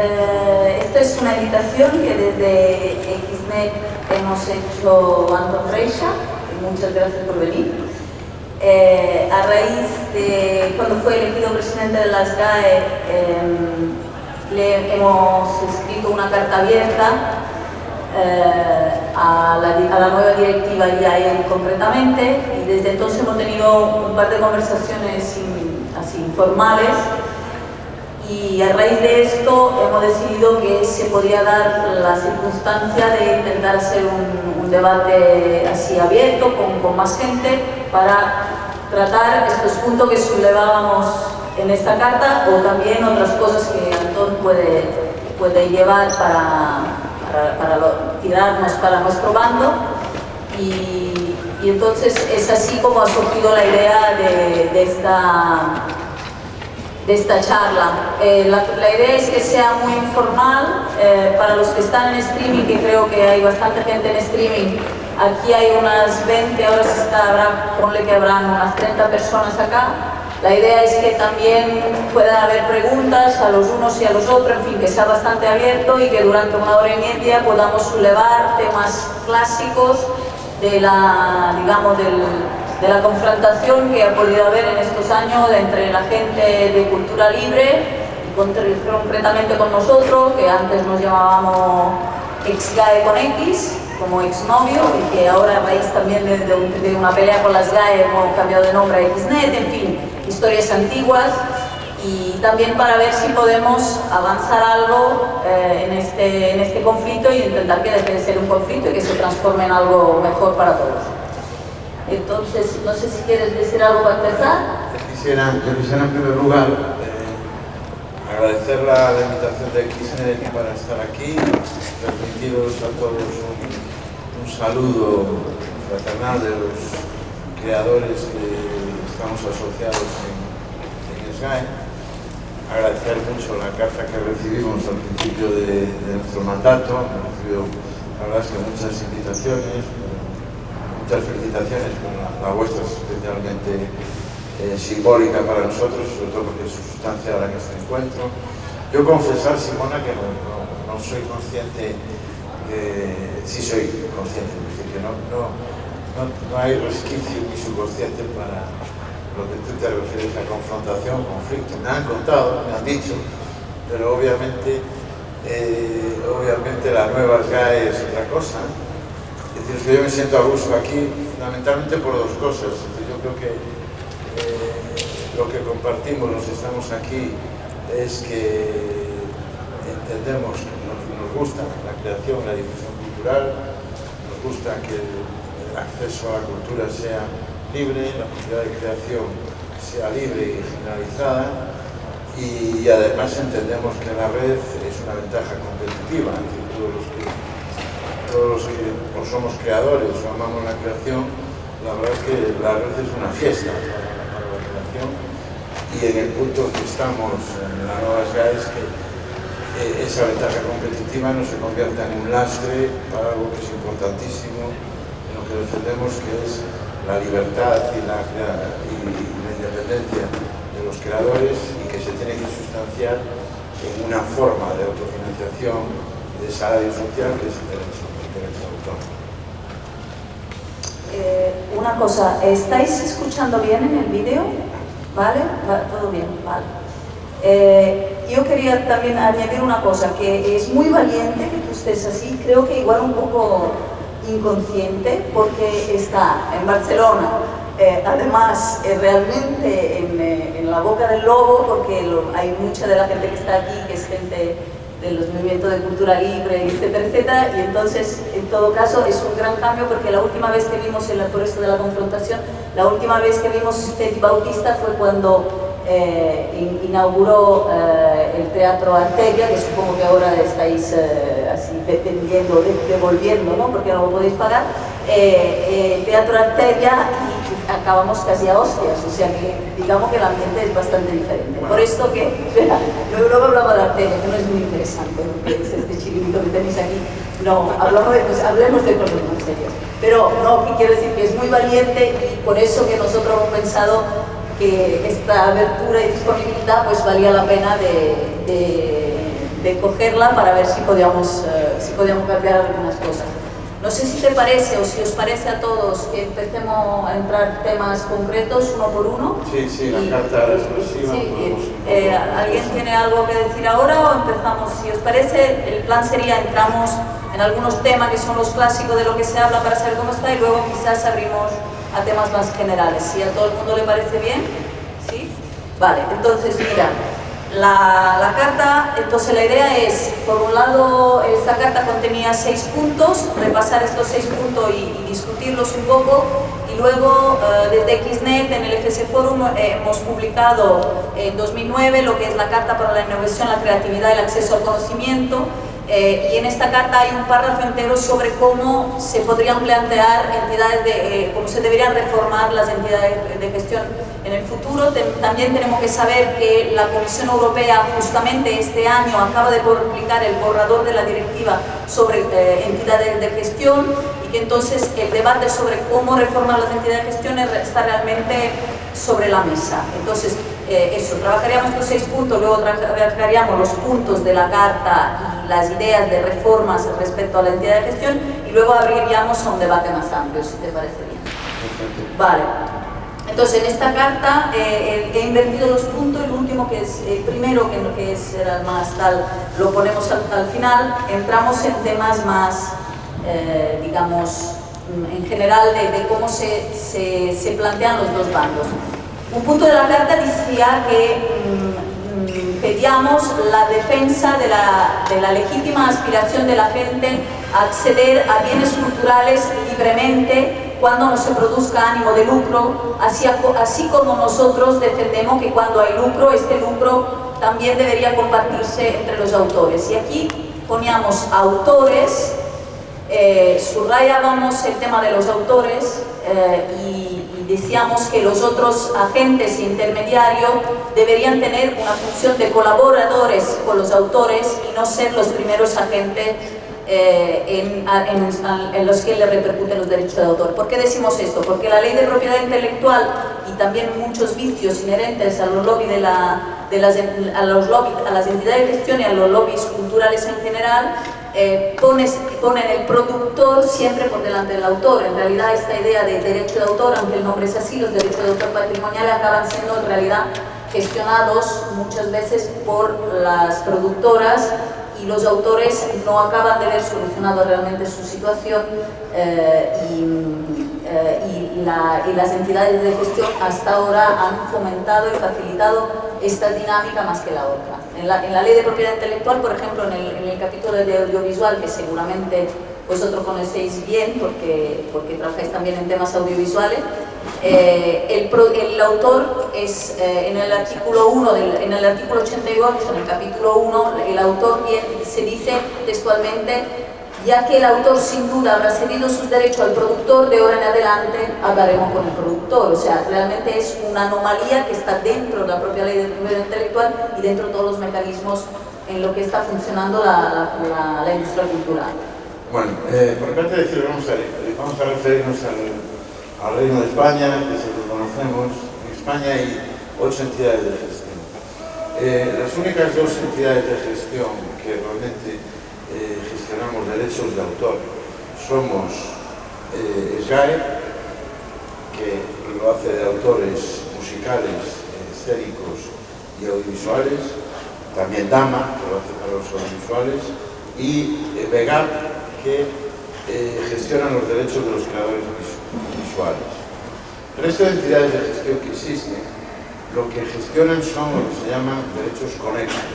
Eh, esto es una invitación que desde XNET hemos hecho Anton Reixa, muchas gracias por venir. Eh, a raíz de cuando fue elegido presidente de las GAE, em, le hemos escrito una carta abierta eh, a, la, nueva directiva y a él concretamente y desde entonces hemos tenido un par de conversaciones así informales y a raíz de esto hemos decidido que se podía dar la circunstancia de intentar hacer un, debate así abierto con, más gente para tratar estos puntos que sublevábamos en esta carta o también otras cosas que Antón puede, puede llevar para, para, tirarnos para nuestro bando. Y, entonces es así como ha surgido la idea de, de esta de esta charla. Eh, la, idea es que sea muy informal, eh, para los que están en streaming, que creo que hay bastante gente en streaming, aquí hay unas 20, ahora se está, habrá, ponle que habrán unas 30 personas acá. La idea es que también puedan haber preguntas a los unos y a los otros, en fin, que sea bastante abierto y que durante una hora y media podamos sublevar temas clásicos de la, digamos, del, de la confrontación que ha podido haber en estos años entre la gente de cultura libre concretamente con nosotros, que antes nos llamábamos ex-GAE con X, como exnovio, y que ahora a también de, una pelea con las GAE hemos cambiado de nombre a XNET, en fin, historias antiguas, y también para ver si podemos avanzar algo eh, en, este, en este conflicto y intentar que deje de ser un conflicto y que se transforme en algo mejor para todos. Entonces, no sé si quieres decir algo para empezar. Yo quisiera, quisiera en primer lugar eh, agradecer la, invitación de XNX para estar aquí, transmitiros a todos un, saludo fraternal de los creadores que estamos asociados en, en SGAE. Agradecer mucho la carta que recibimos al principio de, nuestro mandato, hemos recibido la muchas invitaciones, muchas felicitaciones, la, vuestra es especialmente eh, simbólica para nosotros, sobre todo porque sustancia en este encuentro. Yo confesar, Simona, que no, soy consciente, de, sí soy consciente, que no, no, hay resquicio ni subconsciente para lo que tú te refieres a confrontación, conflicto. Me han contado, me han dicho, pero obviamente, eh, obviamente la nueva GAE es otra cosa es que yo me siento a gusto aquí fundamentalmente por dos cosas. Yo creo que eh, lo que compartimos los estamos aquí es que entendemos que nos, gusta la creación, la difusión cultural, nos gusta que el, acceso a la cultura sea libre, la posibilidad de creación sea libre y generalizada y además entendemos que la red es una ventaja competitiva, entre todos los que todos los que somos creadores o amamos la creación, la verdad es que la red es una fiesta para, la creación. Y en el punto que estamos en la nueva SGA es que eh, esa ventaja competitiva no se convierta en un lastre para algo que es importantísimo, en lo que defendemos que es la libertad y la, y la independencia de los creadores y que se tiene que sustanciar en una forma de autofinanciación de salario social que es el derecho eh, una cosa, ¿estáis escuchando bien en el vídeo? ¿Vale? Todo bien, vale. Eh, yo quería también añadir una cosa, que es muy valiente que tú estés así, creo que igual un poco inconsciente, porque está en Barcelona, eh, además realmente en, en, la boca del lobo, porque hay mucha de la gente que está aquí que es gente de los movimientos de cultura libre, etcétera, etcétera, y entonces, en todo caso, es un gran cambio porque la última vez que vimos, el, por esto de la confrontación, la última vez que vimos Teddy Bautista fue cuando eh, inauguró eh, el Teatro Arteria, que supongo que ahora estáis eh, así dependiendo, devolviendo, ¿no? porque no lo podéis pagar, el Teatro Arteria acabamos casi a hostias, o sea que digamos que el ambiente es bastante diferente. Por esto que, espera, luego hablamos de Arteria, que no es muy interesante, porque es este chiringuito que tenéis aquí, no, hablamos de, pues, hablemos de cosas más serias. Pero no, quiero decir que es muy valiente y por eso que nosotros hemos pensado que esta abertura y disponibilidad pues valía la pena de, de, de cogerla para ver si podíamos, eh, si podíamos cambiar algunas cosas. No sé si te parece o si os parece a todos que empecemos a entrar temas concretos uno por uno. Sí, sí, la carta expresiva. Eh, ¿Alguien tiene algo que decir ahora o empezamos? Si os parece, el plan sería entramos en algunos temas que son los clásicos de lo que se habla para saber cómo está y luego quizás abrimos a temas más generales. Si a todo el mundo le parece bien, ¿sí? Vale, entonces mira, la, carta, entonces la idea es, por un lado, esta carta contenía seis puntos, repasar estos seis puntos y, discutirlos un poco, y luego eh, desde XNET en el FS Forum eh, hemos publicado en 2009 lo que es la Carta para la Innovación, la Creatividad y el Acceso al Conocimiento, eh, y en esta carta hay un párrafo entero sobre cómo se podrían plantear entidades, de, cómo se deberían reformar las entidades de gestión en el futuro. También tenemos que saber que la Comisión Europea justamente este año acaba de publicar el borrador de la directiva sobre eh, entidades de gestión y que entonces el debate sobre cómo reformar las entidades de gestión está realmente sobre la mesa. Entonces, eh, eso, trabajaríamos estos seis puntos, luego trabajaríamos los puntos de la carta y las ideas de reformas respecto a la entidad de gestión y luego abriríamos a un debate más amplio, si te parece bien. Vale. Entonces, en esta carta eh, he invertido los puntos, el último que es el primero, que, que es el más tal, lo ponemos al, final, entramos en temas más, eh, digamos, en general de, cómo se, se, plantean los dos bandos. Un punto de la carta decía que mm, mm, pedíamos la defensa de la, de la legítima aspiración de la gente a acceder a bienes culturales libremente cuando no se produzca ánimo de lucro, así, así como nosotros defendemos que cuando hay lucro, este lucro también debería compartirse entre los autores. Y aquí poníamos autores, eh, subrayábamos el tema de los autores eh, y, decíamos que los otros agentes intermediarios deberían tener una función de colaboradores con los autores y no ser los primeros agentes eh, en, los que le repercuten los derechos de autor. ¿Por qué decimos esto? Porque la ley de propiedad intelectual y también muchos vicios inherentes a los lobbies de, a, a las entidades de gestión y a los lobbies culturales en general eh, ponen el productor siempre por delante del autor. En realidad esta idea de derecho de autor, aunque el nombre es así, los derechos de autor patrimoniales acaban siendo en realidad gestionados muchas veces por las productoras y los autores no acaban de ver solucionado realmente su situación eh, eh, y, las entidades de gestión hasta ahora han fomentado y facilitado esta dinámica más que la otra. En la, ley de propiedad intelectual, por ejemplo, en el, capítulo de audiovisual, que seguramente vosotros conocéis bien porque, porque trabajáis también en temas audiovisuales, eh, el, autor es, eh, en el artículo 1, en el artículo 88, en el capítulo 1, el autor se dice textualmente ya que el autor sin duda habrá cedido sus derechos al productor, de ahora en adelante hablaremos con el productor. O sea, realmente es una anomalía que está dentro de la propia ley de propiedad intelectual y dentro de todos los mecanismos en lo que está funcionando la, la, industria cultural. Bueno, eh, por parte de decir, vamos a, vamos a referirnos al al Reino de España, que se lo conocemos, en España hay ocho entidades de gestión. Eh, las únicas dos entidades de gestión que realmente eh, gestionamos derechos de autor. Somos eh, SGAE, que lo hace de autores musicales, escénicos y audiovisuales, también DAMA, que lo hace para los audiovisuales, y VEGAP, que gestiona los derechos de los creadores visuales. El resto de entidades de gestión que existen, lo que gestionan son lo que se llaman derechos conexos,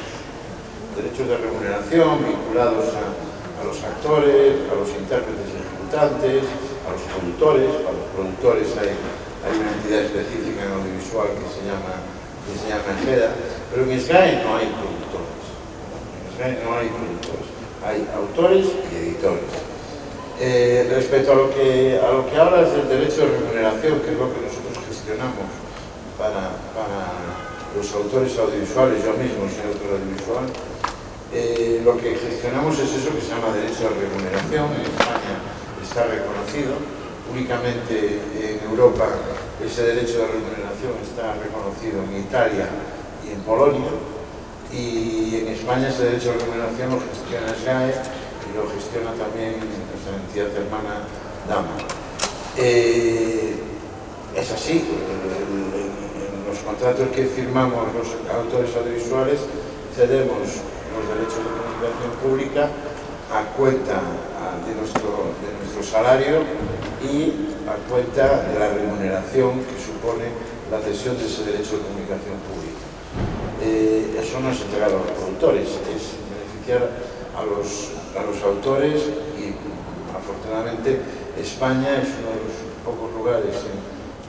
derechos de remuneración vinculados a, los actores, a los intérpretes ejecutantes, a los productores, para los productores hay, hay una entidad específica en audiovisual que se llama, que se llama EGEDA, pero en SGAE no hay productores, en SGAE no hay productores, hay autores y editores. Eh, respecto a lo, que, a lo que hablas del derecho de remuneración, que es lo que nosotros gestionamos para, para los autores audiovisuales, yo mismo soy autor audiovisual, eh, lo que gestionamos es eso que se llama derecho de remuneración, en España está reconocido, únicamente en Europa ese derecho de remuneración está reconocido en Italia y en Polonia, y en España ese derecho de remuneración lo gestiona SGAE y lo gestiona también nuestra entidad hermana DAMA. Eh, es así, en los contratos que firmamos los autores audiovisuales cedemos los derechos de comunicación pública a cuenta de nuestro, de nuestro salario y a cuenta de la remuneración que supone la cesión de ese derecho de comunicación pública. Eh, eso no es entregar a los productores, es beneficiar a los, a los autores y afortunadamente España es uno de los pocos lugares en,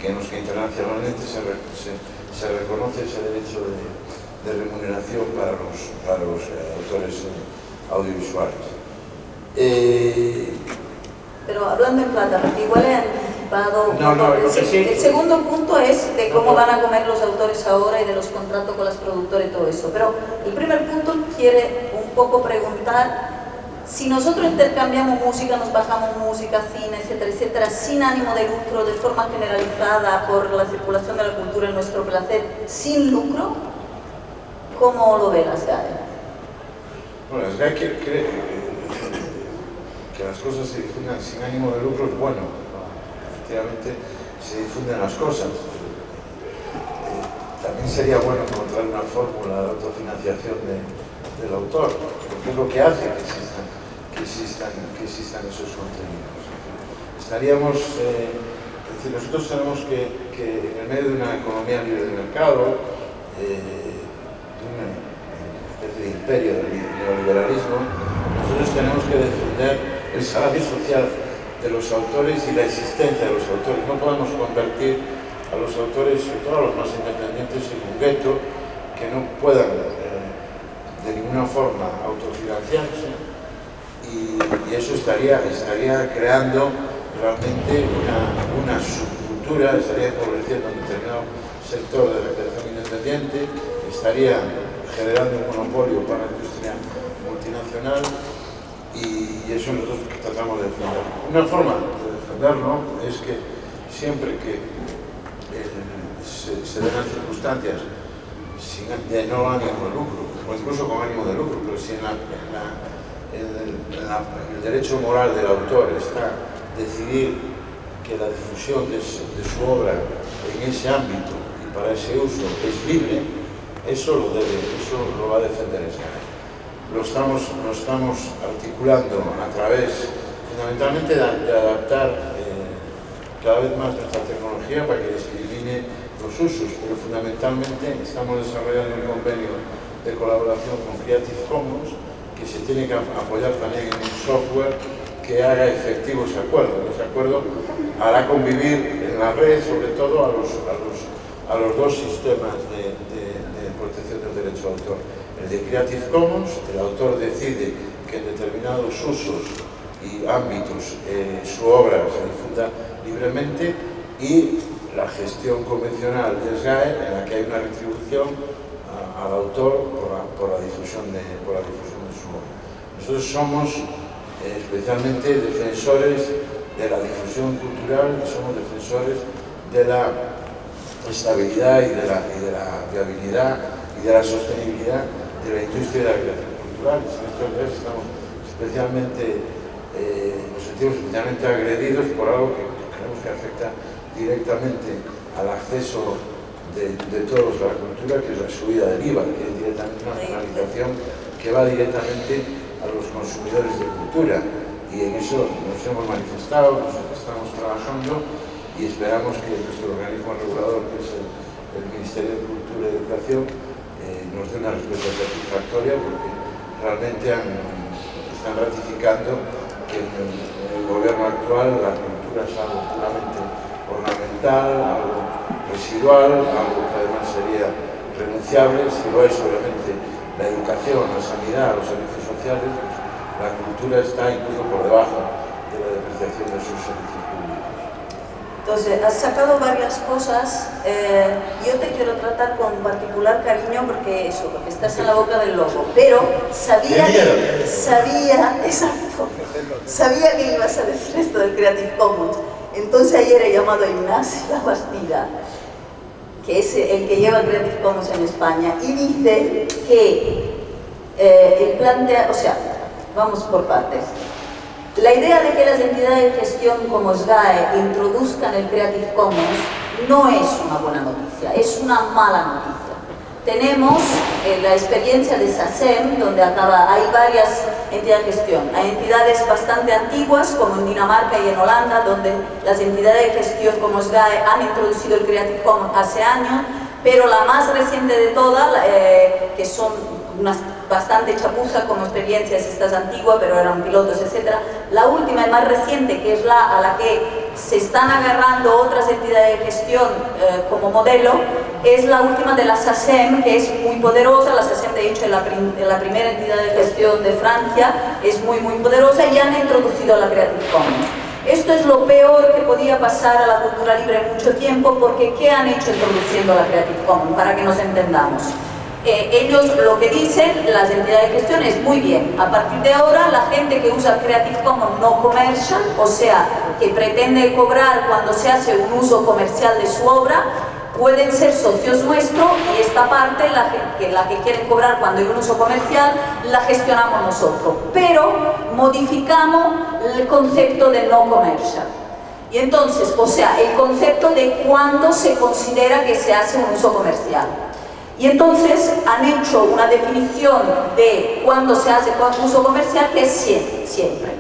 que en los que internacionalmente se, se, se reconoce ese derecho de, de, remuneración para los, para los eh, autores eh, audiovisuales. Eh, Pero hablando en plata, porque igual he anticipado... No, no, el, sí. el, segundo punto es de cómo van a comer los autores ahora y de los contratos con las productoras y todo eso. Pero el primer punto quiere un poco preguntar si nosotros intercambiamos música, nos bajamos música, cine, etcétera, etcétera, sin ánimo de lucro, de forma generalizada por la circulación de la cultura en nuestro placer, sin lucro, ¿cómo lo ve la SGAE? Bueno, la SGAE que las cosas se difundan sin ánimo de lucro es bueno. Efectivamente, se difunden las cosas. Eh, también sería bueno encontrar una fórmula de autofinanciación de, del autor, porque es lo que hace que existan, que existan, que existan esos contenidos. Estaríamos, eh, nosotros tenemos que, en el medio de una economía libre de mercado, eh, una especie de imperio del neoliberalismo, nosotros tenemos que defender el salario social de los autores y la existencia de los autores. No podemos convertir a los autores, sobre todo a los más independientes, en un gueto que no puedan de ninguna forma autofinanciarse y, eso estaría, estaría creando realmente una, una subcultura, estaría empobreciendo un determinado sector de la creación independiente, estaría generando un monopolio para la industria multinacional y, eso nosotros tratamos de defender. Una forma de defenderlo es que siempre que eh, se, den las circunstancias de no ánimo de lucro, o incluso con ánimo de lucro, pero si en, el, derecho moral del autor está decidir que la difusión de su, de su, obra en ese ámbito y para ese uso es libre, eso lo, debe, eso lo va a defender. Lo estamos, lo estamos articulando a través fundamentalmente de, adaptar eh, cada vez más nuestra tecnología para que discrimine los usos, pero fundamentalmente estamos desarrollando un convenio de colaboración con Creative Commons que se tiene que apoyar también en un software que haga efectivo ese acuerdo. Ese acuerdo hará convivir en la red, sobre todo, a los, a los, a los dos sistemas de, su autor. El de Creative Commons, el autor decide que en determinados usos y ámbitos eh, su obra se difunda libremente y la gestión convencional de SGAE, en la que hay una retribución a, al autor por la, por la, difusión de, por la difusión de su obra. Nosotros somos eh, especialmente defensores de la difusión cultural, somos defensores de la estabilidad y de la, y de la viabilidad y de la sostenibilidad de la industria de la creación cultural. En estos días estamos especialmente, eh, nos sentimos especialmente agredidos por algo que creemos que afecta directamente al acceso de, todos a la cultura, que es la subida del IVA, que es directamente una penalización que va directamente a los consumidores de cultura. Y en eso nos hemos manifestado, nos estamos trabajando y esperamos que nuestro organismo regulador, que es el, Ministerio de Cultura y Educación, nos dé una respuesta satisfactoria porque realmente están ratificando que en el, en el gobierno actual la cultura es algo puramente ornamental, algo residual, algo que además sería renunciable, si lo es obviamente la educación, la sanidad, los servicios sociales, pues la cultura está incluso por debajo de la depreciación de sus servicios. Entonces, has sacado varias cosas, eh, yo te quiero tratar con particular cariño porque eso, porque estás en la boca del lobo, pero sabía, que, sabía, exacto, sabía que ibas a decir esto del Creative Commons, entonces ayer he llamado a Ignacio Bastida que es el que lleva Creative Commons en España, y dice que eh, el plantea, o sea, vamos por partes. La idea de que las entidades de gestión como SGAE introduzcan el Creative Commons no es una buena noticia, es una mala noticia. Tenemos eh, la experiencia de SACEM, donde acaba, hay varias entidades de gestión. Hay entidades bastante antiguas, como en Dinamarca y en Holanda, donde las entidades de gestión como SGAE han introducido el Creative Commons hace años, pero la más reciente de todas, eh, que son unas bastante chapuza como experiencias, estas antiguas, pero eran pilotos, etc. La última y más reciente, que es la a la que se están agarrando otras entidades de gestión eh, como modelo, es la última de la SACEM, que es muy poderosa, la SACEM de hecho es la, la primera entidad de gestión de Francia, es muy muy poderosa y han introducido la Creative Commons. Esto es lo peor que podía pasar a la cultura libre en mucho tiempo, porque ¿qué han hecho introduciendo la Creative Commons? Para que nos entendamos. Eh, ellos lo que dicen, las entidades de gestión, es muy bien, a partir de ahora la gente que usa Creative Commons no commercial, o sea, que pretende cobrar cuando se hace un uso comercial de su obra, pueden ser socios nuestros y esta parte, la que, la que quieren cobrar cuando hay un uso comercial, la gestionamos nosotros, pero modificamos el concepto de no comercial. Y entonces, o sea, el concepto de cuándo se considera que se hace un uso comercial. Y entonces han hecho una definición de cuándo se hace uso comercial que es siempre.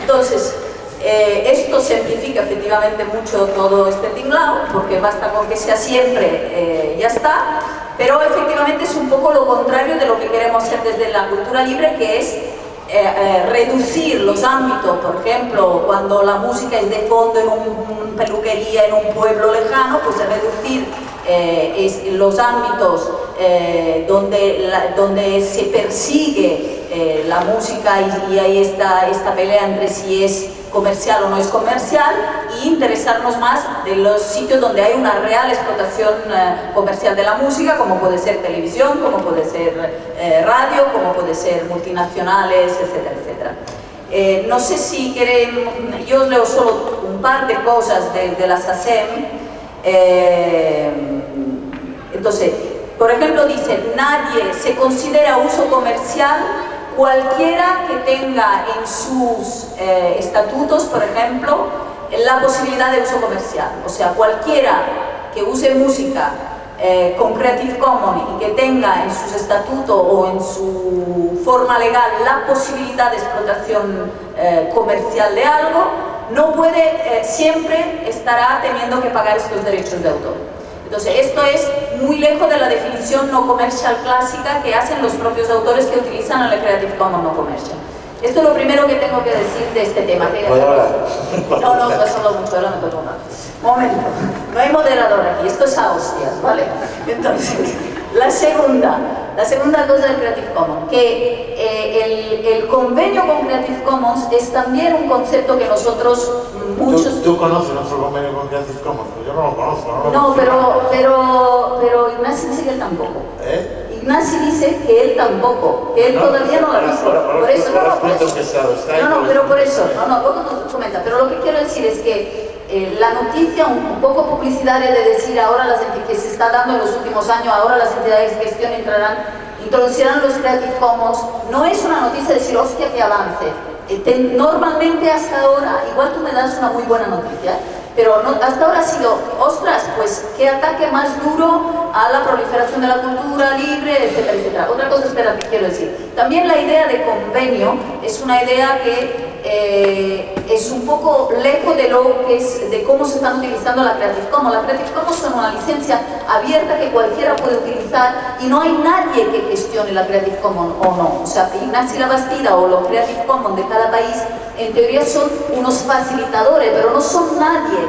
Entonces, eh, esto simplifica efectivamente mucho todo este tinglado, porque basta con que sea siempre, eh, ya está, pero efectivamente es un poco lo contrario de lo que queremos hacer desde la cultura libre, que es eh, reducir los ámbitos, por ejemplo, cuando la música es de fondo en una peluquería en un pueblo lejano, pues reducir eh, es los ámbitos eh, donde, donde se persigue eh, la música y, hay esta, esta pelea entre si es comercial o no es comercial e interesarnos más de los sitios donde hay una real explotación comercial de la música, como puede ser televisión, como puede ser radio, como puede ser multinacionales, etcétera, etcétera. no sé si quieren, yo leo solo un par de cosas de, de la SACEM, eh, entonces, por ejemplo, dice, nadie se considera uso comercial cualquiera que tenga en sus eh, estatutos, por ejemplo, la posibilidad de uso comercial. O sea, cualquiera que use música eh, con Creative Commons y que tenga en sus estatutos o en su forma legal la posibilidad de explotación comercial de algo, no puede, eh, siempre estará teniendo que pagar estos derechos de autor. Entonces, esto es muy lejos de la definición no comercial clásica que hacen los propios autores que utilizan el Creative Commons no comercial. Esto es lo primero que tengo que decir de este tema. No, no, no solo mucho, ahora me toca Momento, no hay moderador aquí, esto es a hostias, ¿vale? Entonces, la segunda, la segunda cosa del Creative Commons, que eh, el, convenio con Creative Commons es también un concepto que nosotros muchos... ¿Tú, conoces nuestro convenio con Creative Commons? Yo no lo conozco. No, no pero, pero, pero Ignacio dice que él tampoco. ¿Eh? Ignacio dice que él tampoco, que él todavía no lo ha visto. Por eso, no, no, por eso. No, no, pero por eso, no, no, vos no comenta, pero lo que quiero decir es que eh, la noticia un, poco publicitaria de decir ahora las que se está dando en los últimos años, ahora las entidades de gestión entrarán, introducirán los Creative Commons, no es una noticia de decir, hostia, que avance. Eh, normalmente hasta ahora, igual tú me das una muy buena noticia, pero hasta ahora ha sido, ostras, pues qué ataque más duro a la proliferación de la cultura libre, etcétera, etcétera. Otra cosa, espera, quiero decir. También la idea de convenio es una idea que eh, es un poco lejos de lo que es, de cómo se están utilizando la Creative Commons. La Creative Commons es una licencia abierta que cualquiera puede utilizar y no hay nadie que gestione la Creative Commons o no. O sea, Ignacio La Bastida o los Creative Commons de cada país en teoría son unos facilitadores, pero no son nadie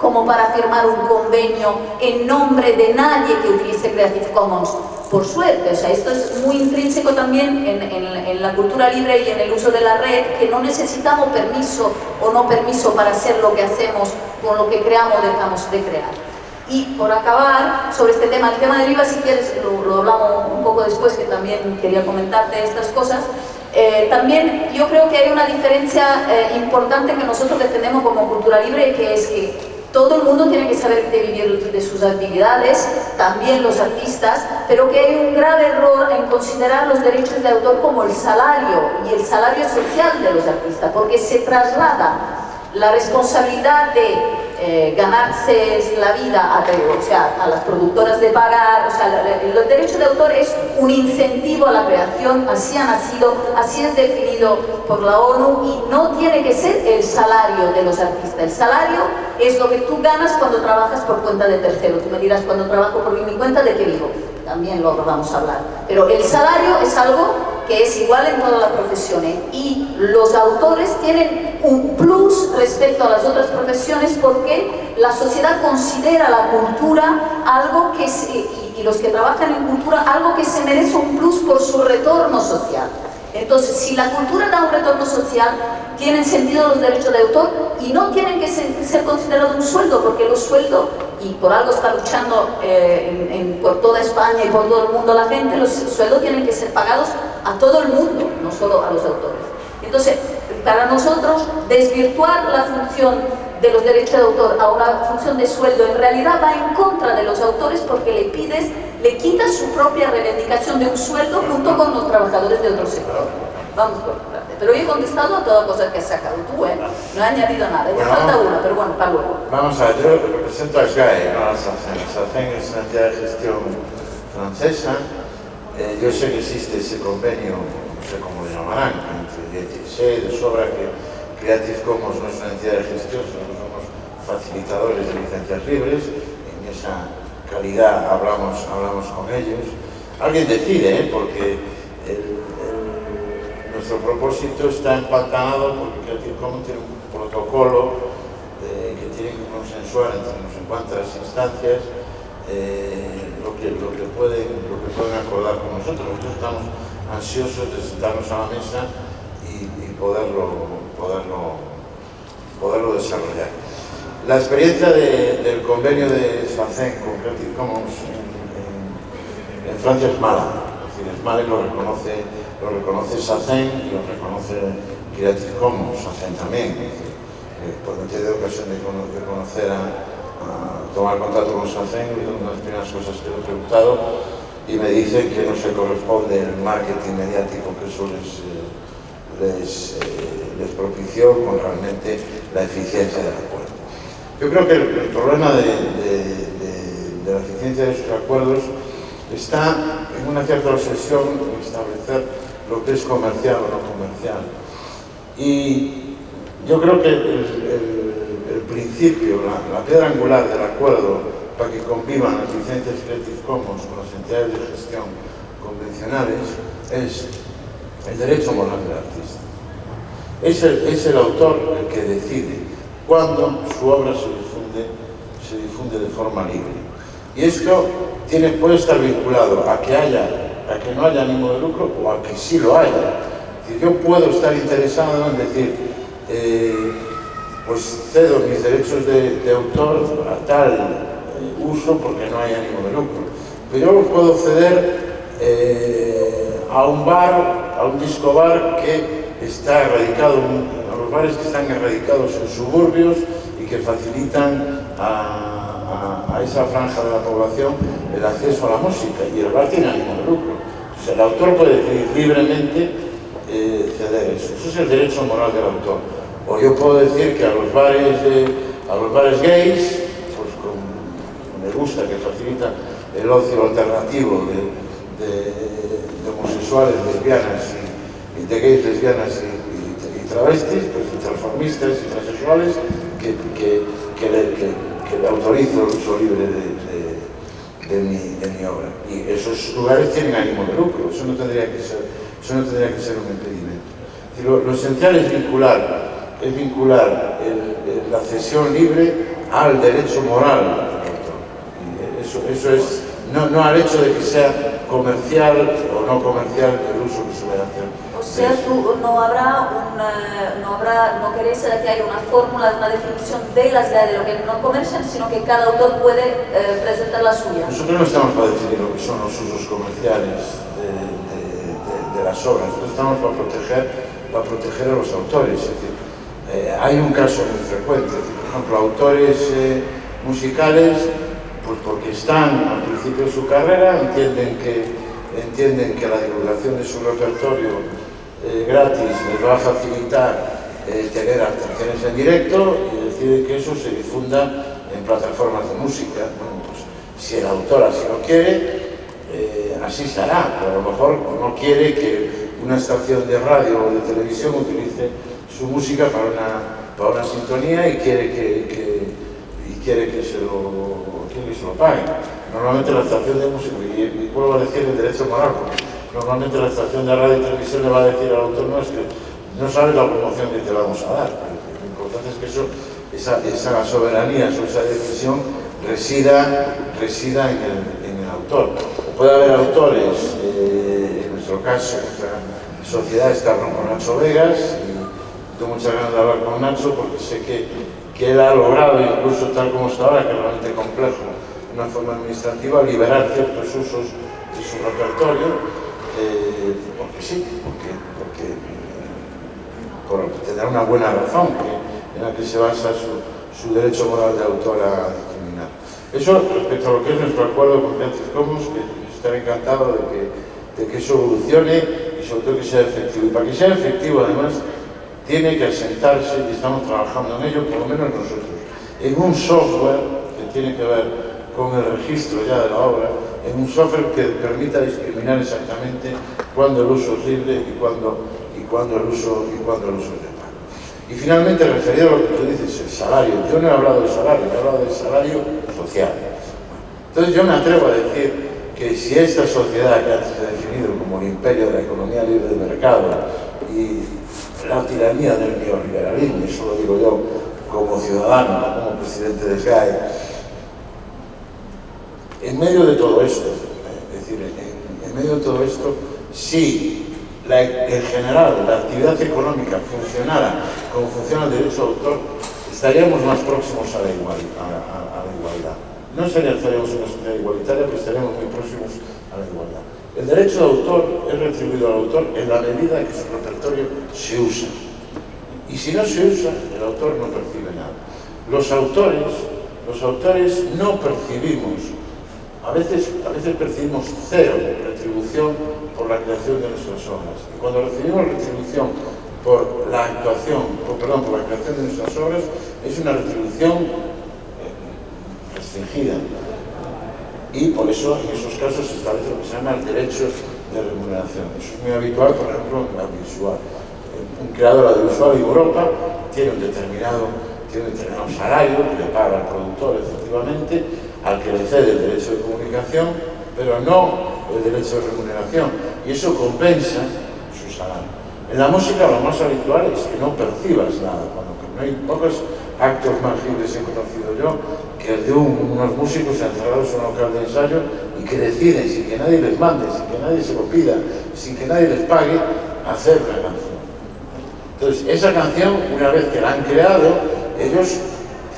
como para firmar un convenio en nombre de nadie que utilice Creative Commons por suerte, o sea, esto es muy intrínseco también en, la cultura libre y en el uso de la red, que no necesitamos permiso o no permiso para hacer lo que hacemos con lo que creamos o dejamos de crear. Y por acabar, sobre este tema, el tema del IVA, si quieres, lo, hablamos un poco después, que también quería comentarte estas cosas, eh, también yo creo que hay una diferencia eh, importante que nosotros defendemos como cultura libre, que es que todo el mundo tiene que saber de vivir de sus actividades, también los artistas, pero que hay un grave error en considerar los derechos de autor como el salario y el salario social de los artistas, porque se traslada la responsabilidad de eh, ganarse la vida a, las productoras de pagar, o sea, el derecho de autor es un incentivo a la creación, así ha nacido, así es definido por la ONU y no tiene que ser el salario de los artistas. El salario es lo que tú ganas cuando trabajas por cuenta de tercero. Tú me dirás, cuando trabajo por mi cuenta, ¿de qué vivo? También lo vamos a hablar. Pero el salario es algo que es igual en todas las profesiones y los autores tienen un plus respecto a las otras profesiones porque la sociedad considera la cultura algo que y los que trabajan en cultura algo que se merece un plus por su retorno social. Entonces, si la cultura da un retorno social, tienen sentido los derechos de autor y no tienen que ser, considerados un sueldo, porque los sueldos, y por algo está luchando eh, por toda España y por todo el mundo la gente, los sueldos tienen que ser pagados a todo el mundo, no solo a los autores. Entonces, para nosotros, desvirtuar la función de los derechos de autor a una función de sueldo en realidad va en contra de los autores porque le pides, le quitas su propia reivindicación de un sueldo junto con los trabajadores de otro sector. Vamos por. Pero yo he contestado a toda cosa que has sacado tú, ¿eh? No he añadido nada. Me falta una, pero bueno, para luego. Vamos a ver, yo represento a SGAE, no a SACEN. SACEN es una entidad de gestión francesa. Eh, yo sé que existe ese convenio, no sé cómo lo llamarán, entre, sé de sobra que Creative Commons no es una entidad de gestión, sino somos facilitadores de licencias libres, en esa calidad hablamos, hablamos con ellos. Alguien decide, ¿eh? porque nuestro propósito está empantanado porque Commons tiene un protocolo que tiene que consensuar entre no sé cuántas instancias eh, lo, que, lo, que pueden, lo que pueden acordar con nosotros. Nosotros estamos ansiosos de sentarnos a la mesa y, y poderlo poderlo, poderlo desarrollar. La experiencia del convenio de SACEN con Creative Commons en, Francia es mala. Es decir, es mala y lo reconoce, lo reconoce SACEN y lo reconoce Creative Commons, SACEN también. Eh, he tenido ocasión de, conocer a, tomar contacto con SACEN una de las primeras cosas que le he preguntado y me dice que no se corresponde el marketing mediático que eso les, eh, les eh, les propició con realmente la eficiencia del acuerdo. Yo creo que el, problema de, la eficiencia de esos acuerdos está en una cierta obsesión en establecer lo que es comercial o no comercial. Y yo creo que el, principio, la, piedra angular del acuerdo para que convivan las licencias Creative Commons con las entidades de gestión convencionales es el derecho moral del artista. Es el, autor el que decide cuándo su obra se difunde, se difunde de forma libre. Y esto tiene, puede estar vinculado a que, haya, a que no haya ánimo de lucro o a que sí lo haya. yo puedo estar interesado en decir, eh, pues cedo mis derechos de, autor a tal eh, uso porque no hay ánimo de lucro. Pero yo puedo ceder eh, a un bar, a un disco bar que está erradicado, a los bares que están erradicados en suburbios y que facilitan a, a, esa franja de la población el acceso a la música y el bar tiene ánimo de lucro. O sea, el autor puede decidir libremente eh, ceder eso. Eso es el derecho moral del autor. O yo puedo decir que a los bares, de, a los bares gays, pues con, me gusta que facilita el ocio alternativo de, de, de homosexuales, lesbianas y, de gays, lesbianas y, y, y travestis, pues, y transformistas y transexuales, que, que, que, le, que autorizo el uso libre de, mi, obra. Y esos lugares tienen ánimo de lucro, eso no tendría que ser, eso no tendría que ser un impedimento. Lo, esencial es vincular, es vincular la cesión libre al derecho moral. Eso, eso es, no, no al hecho de que sea comercial o no comercial el uso que se le hacer o sea, tú, no habrá una, no habrá, no queréis que haya una fórmula, una definición de las ideas de lo que no comercian, sino que cada autor puede eh, presentar la suya. Nosotros no estamos para definir lo que son los usos comerciales de, las obras, nosotros estamos para proteger, para proteger a los autores. Es decir, eh, hay un caso muy frecuente, ejemplo, autores eh, musicales, pues porque están al principio de su carrera, entienden que, entienden que la divulgación de su repertorio eh, gratis les va a facilitar eh, tener actuaciones en directo y deciden que eso se difunda en plataformas de música. Bueno, pues, si el autor así lo quiere, así será, pero a lo mejor no quiere que una estación de radio o de televisión utilice su música para una para una sintonía y quiere que, y quiere que se lo, que se lo. Normalmente la estación de música, y, y vuelvo a decir el derecho moral, Normalmente la estación de radio y televisión le va a decir al autónomo es que no sabe la promoción que te vamos a dar. Lo importante es que eso, esa, esa soberanía, esa decisión resida, resida en, el, en el autor. Puede haber autores, eh, en nuestro caso, nuestra sociedad está con Nacho Vegas, y tengo muchas ganas de hablar con Nacho porque sé que, que él ha logrado, incluso tal como está ahora, que es realmente complejo, de una forma administrativa, liberar ciertos usos de su repertorio eh, porque sí, porque, porque por tener una buena razón en la que se basa su, su derecho moral de autor a discriminar. Eso respecto a lo que es nuestro acuerdo con Creative Commons, que estaré encantado de que, de que eso evolucione y sobre todo que sea efectivo. Y para que sea efectivo, además, tiene que asentarse, y estamos trabajando en ello, por lo menos nosotros, en un software que tiene que ver con el registro ya de la obra, en un software que permita discriminar exactamente cuándo el uso es libre y cuándo, y cuándo, el, uso, y cuándo el uso es. Y finalmente, referido a lo que tú dices, el salario. Yo no he hablado del salario, he hablado del salario social. Entonces yo me atrevo a decir que si esta sociedad que antes he definido como el imperio de la economía libre de mercado y la tiranía del neoliberalismo, eso lo digo yo como ciudadano, no como presidente de GAE, en medio de todo esto, es decir, en, en medio de todo esto, si la, en general la actividad económica funcionara como funciona el derecho de autor, estaríamos más próximos a la, igual, a, a, a la igualdad. No estaríamos en una sociedad igualitaria, pero estaríamos muy próximos a la igualdad. El derecho de autor es retribuido al autor en la medida en que su repertorio se usa. Y si no se usa, el autor no percibe nada. Los autores, los autores no percibimos, a veces, a veces percibimos cero retribución por la creación de nuestras obras. Y cuando recibimos retribución por la actuación, por, perdón, por la creación de nuestras obras, es una retribución eh, restringida, y por eso en esos casos se establece lo que se llama el derecho de remuneración. Eso es muy habitual, por ejemplo, en la audiovisual. Un creador audiovisual en Europa tiene un determinado, tiene un determinado salario que le paga al productor, efectivamente, al que le cede el derecho de comunicación, pero no el derecho de remuneración. Y eso compensa su salario. En la música lo más habitual es que no percibas nada. Cuando no hay pocos actos tangibles he conocido yo que el de un, unos músicos encerrados en un local de ensayo y que deciden, sin que nadie les mande, sin que nadie se lo pida, sin que nadie les pague, hacer la canción. Entonces, esa canción, una vez que la han creado, ellos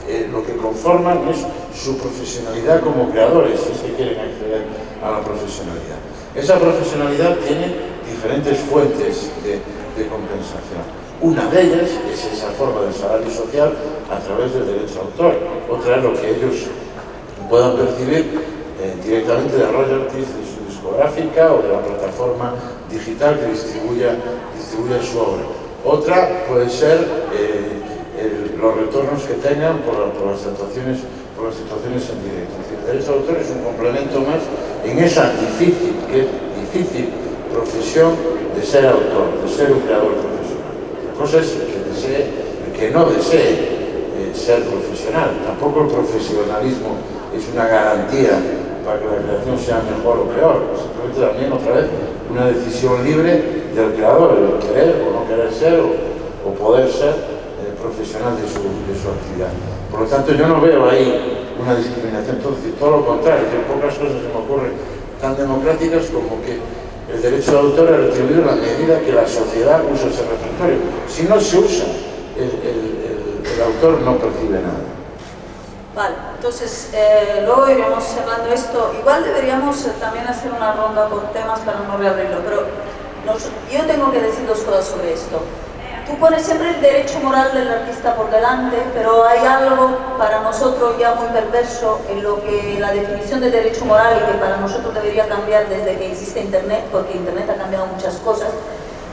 eh, lo que conforman es su profesionalidad como creadores, si es que quieren acceder a la profesionalidad. Esa profesionalidad tiene diferentes fuentes de, compensación. Una de ellas es esa forma del salario social a través del derecho de autor. Otra es lo que ellos puedan percibir eh, directamente de royalties de su discográfica o de la plataforma digital que distribuya, distribuya su obra. Otra puede ser eh, los retornos que tengan por, las situaciones, polas situaciones en directo. Decir, el derecho de autor es un complemento máis en esa difícil, que difícil profesión de ser autor, de ser un creador profesional. A cosa é que desee, que no desee eh, ser profesional. Tampoco o profesionalismo es unha garantía para que la creación sea mejor o peor. Simplemente también otra vez una decisión libre del creador, el querer o no querer ser o, o poder ser eh, profesional de su, de su actividad. Por lo tanto, yo no veo ahí una discriminación, entonces, todo lo contrario, que pocas cosas se me ocurren tan democráticas como que el derecho de autor es retribuido en la medida que la sociedad usa ese repertorio. Si no se usa, el, autor no percibe nada. Vale, entonces eh, luego iremos cerrando esto. Igual deberíamos eh, también hacer una ronda por temas para no reabrirlo, pero yo tengo que decir dos cosas sobre esto. Tú pones siempre el derecho moral del artista por delante, pero hay algo para nosotros ya muy perverso en lo que la definición de derecho moral y que para nosotros debería cambiar desde que existe Internet, porque Internet ha cambiado muchas cosas,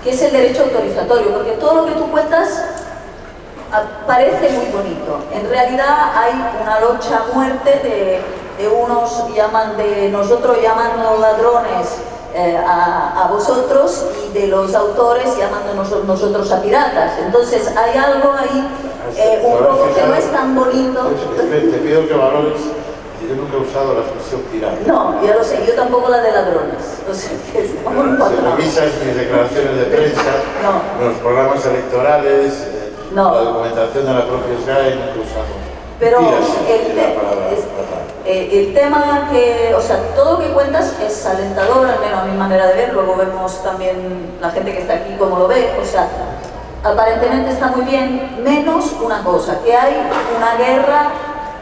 que es el derecho autorizatorio, porque todo lo que tú cuentas parece muy bonito. En realidad hay una lucha muerte de, de unos llaman de nosotros llamando ladrones eh, a, vosotros y de los autores llamándonos nosotros a piratas. Entonces hay algo ahí, eh, un poco que no es tan bonito. Te pido que valores yo nunca he usado la expresión pirata. No, ya lo sé, yo tampoco la de ladrones. O sea, que estamos bueno, Si revisas mis declaraciones de prensa, los programas electorales, eh, la documentación de la propia SGAE, nunca usamos. Pero el, eh, el tema que, o sea, todo lo que cuentas es alentador, al menos a mi manera de ver, luego vemos también la gente que está aquí cómo lo ve, o sea, aparentemente está muy bien, menos una cosa, que hay una guerra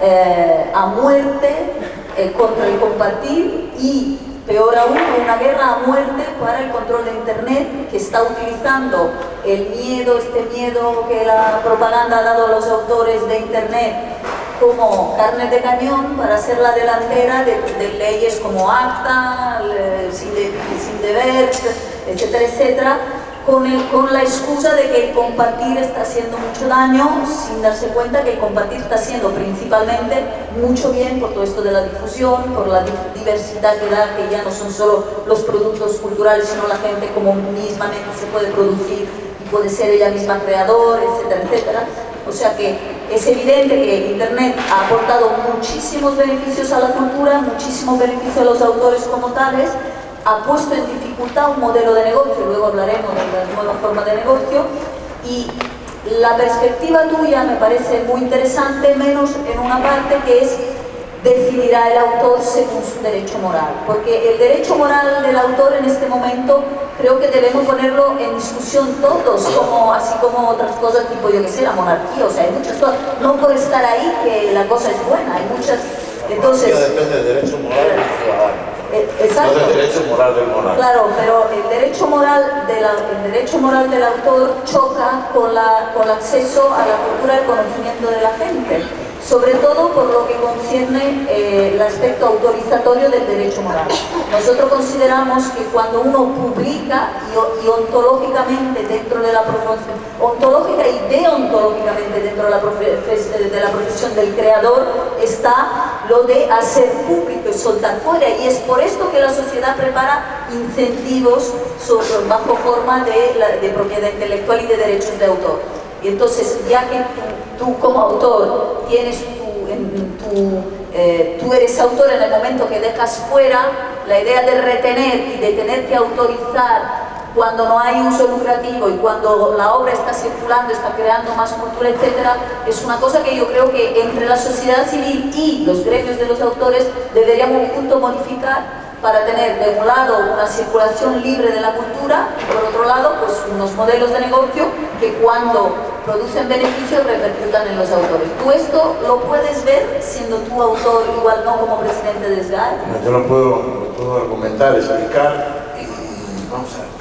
eh, a muerte eh, contra el compartir y peor aún, una guerra a muerte para el control de Internet que está utilizando el miedo, este miedo que la propaganda ha dado a los autores de Internet como carne de cañón para hacer la delantera de, leyes como ACTA, sin, sin deber, etcétera, etcétera, con, con, la excusa de que el compartir está haciendo mucho daño sin darse cuenta que el compartir está haciendo principalmente mucho bien por todo esto de la difusión, por la diversidad que da, que ya no son solo los productos culturales, sino la gente como mismamente se puede producir y puede ser ella misma creador, etcétera, etcétera. O sea que es evidente que Internet ha aportado muchísimos beneficios a la cultura, muchísimos beneficios a los autores como tales, ha puesto en dificultad un modelo de negocio, luego hablaremos de la nueva forma de negocio, y la perspectiva tuya me parece muy interesante, menos en una parte que es decidirá el autor según su derecho moral. Porque el derecho moral del autor en este momento creo que debemos ponerlo en discusión todos, como, así como otras cosas tipo, yo que sé, la monarquía, o sea, hay muchas cosas, no por estar ahí que la cosa es buena, hay muchas... Entonces. Eh, exacto. No del derecho moral del monarca. Claro, pero el derecho moral, de el derecho moral del autor choca con, la, con el acceso a la cultura del conocimiento de la gente sobre todo por lo que concierne eh, el aspecto autorizatorio del derecho moral. Nosotros consideramos que cuando uno publica y, ontológicamente dentro de la profesión, ontológica y deontológicamente dentro de la, de la profesión del creador, está lo de hacer público y soltar fuera. Y es por esto que la sociedad prepara incentivos sobre, bajo forma de, de propiedad intelectual y de derechos de autor. Y entonces, ya que tú, como autor tienes tu, eh, tú eres autor en el momento que dejas fuera, la idea de retener y de tener que autorizar cuando no hay uso lucrativo y cuando la obra está circulando, está creando más cultura, etcétera, es una cosa que yo creo que entre la sociedad civil y los gremios de los autores deberíamos juntos modificar para tener de un lado una circulación libre de la cultura por otro lado pues unos modelos de negocio que cuando producen beneficios repercutan en los autores. ¿Tú esto lo puedes ver siendo tú autor, igual no como presidente de SGAE? Yo lo puedo, puedo argumentar, explicar y vamos a ver.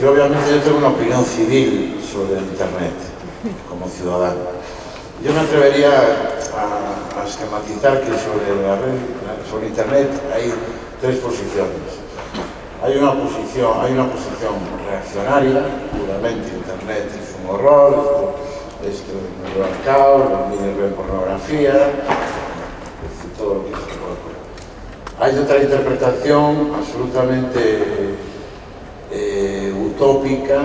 Y obviamente yo tengo una opinión civil sobre Internet como ciudadano. Yo me atrevería a, a esquematizar que sobre la red, sobre Internet hay tres posiciones. Hay una posición, hay una posición reaccionaria, puramente Internet es un horror, esto es un caos, los niños ven pornografía, es todo lo que se puede. Hay otra interpretación absolutamente eh, utópica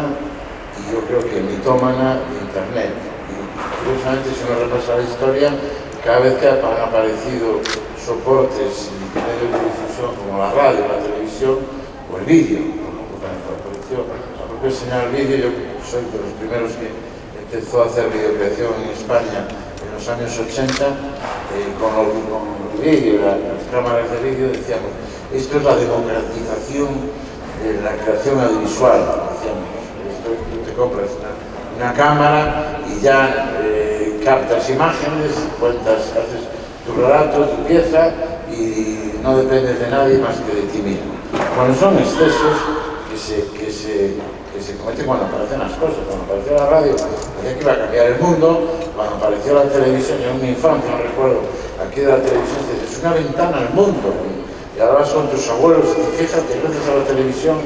e yo creo que mitómana de Internet. Y, curiosamente, se me repasa la historia, cada vez que han aparecido soportes y medios de difusión como la radio, la televisión o el vídeo, como apareció la propia señal vídeo, yo soy de los primeros que empezó a hacer videocreación en España en los años 80, eh, con el, con los vídeos, las cámaras de vídeo, decíamos, esto es la democratización de la creación audiovisual, tú te compras una, cámara y ya eh, captas imágenes, cuentas, haces tu relato, tu pieza y no dependes de nadie más que de ti mismo. Bueno, son excesos que se, que se, que se cometen cuando aparecen las cosas. Cuando apareció apareció la radio, decía que iba a cambiar el mundo, cuando apareció la televisión, yo en mi infancia, no recuerdo, aquí de la televisión, es una ventana al mundo, y ahora vas con tus abuelos y fíjate, gracias a la televisión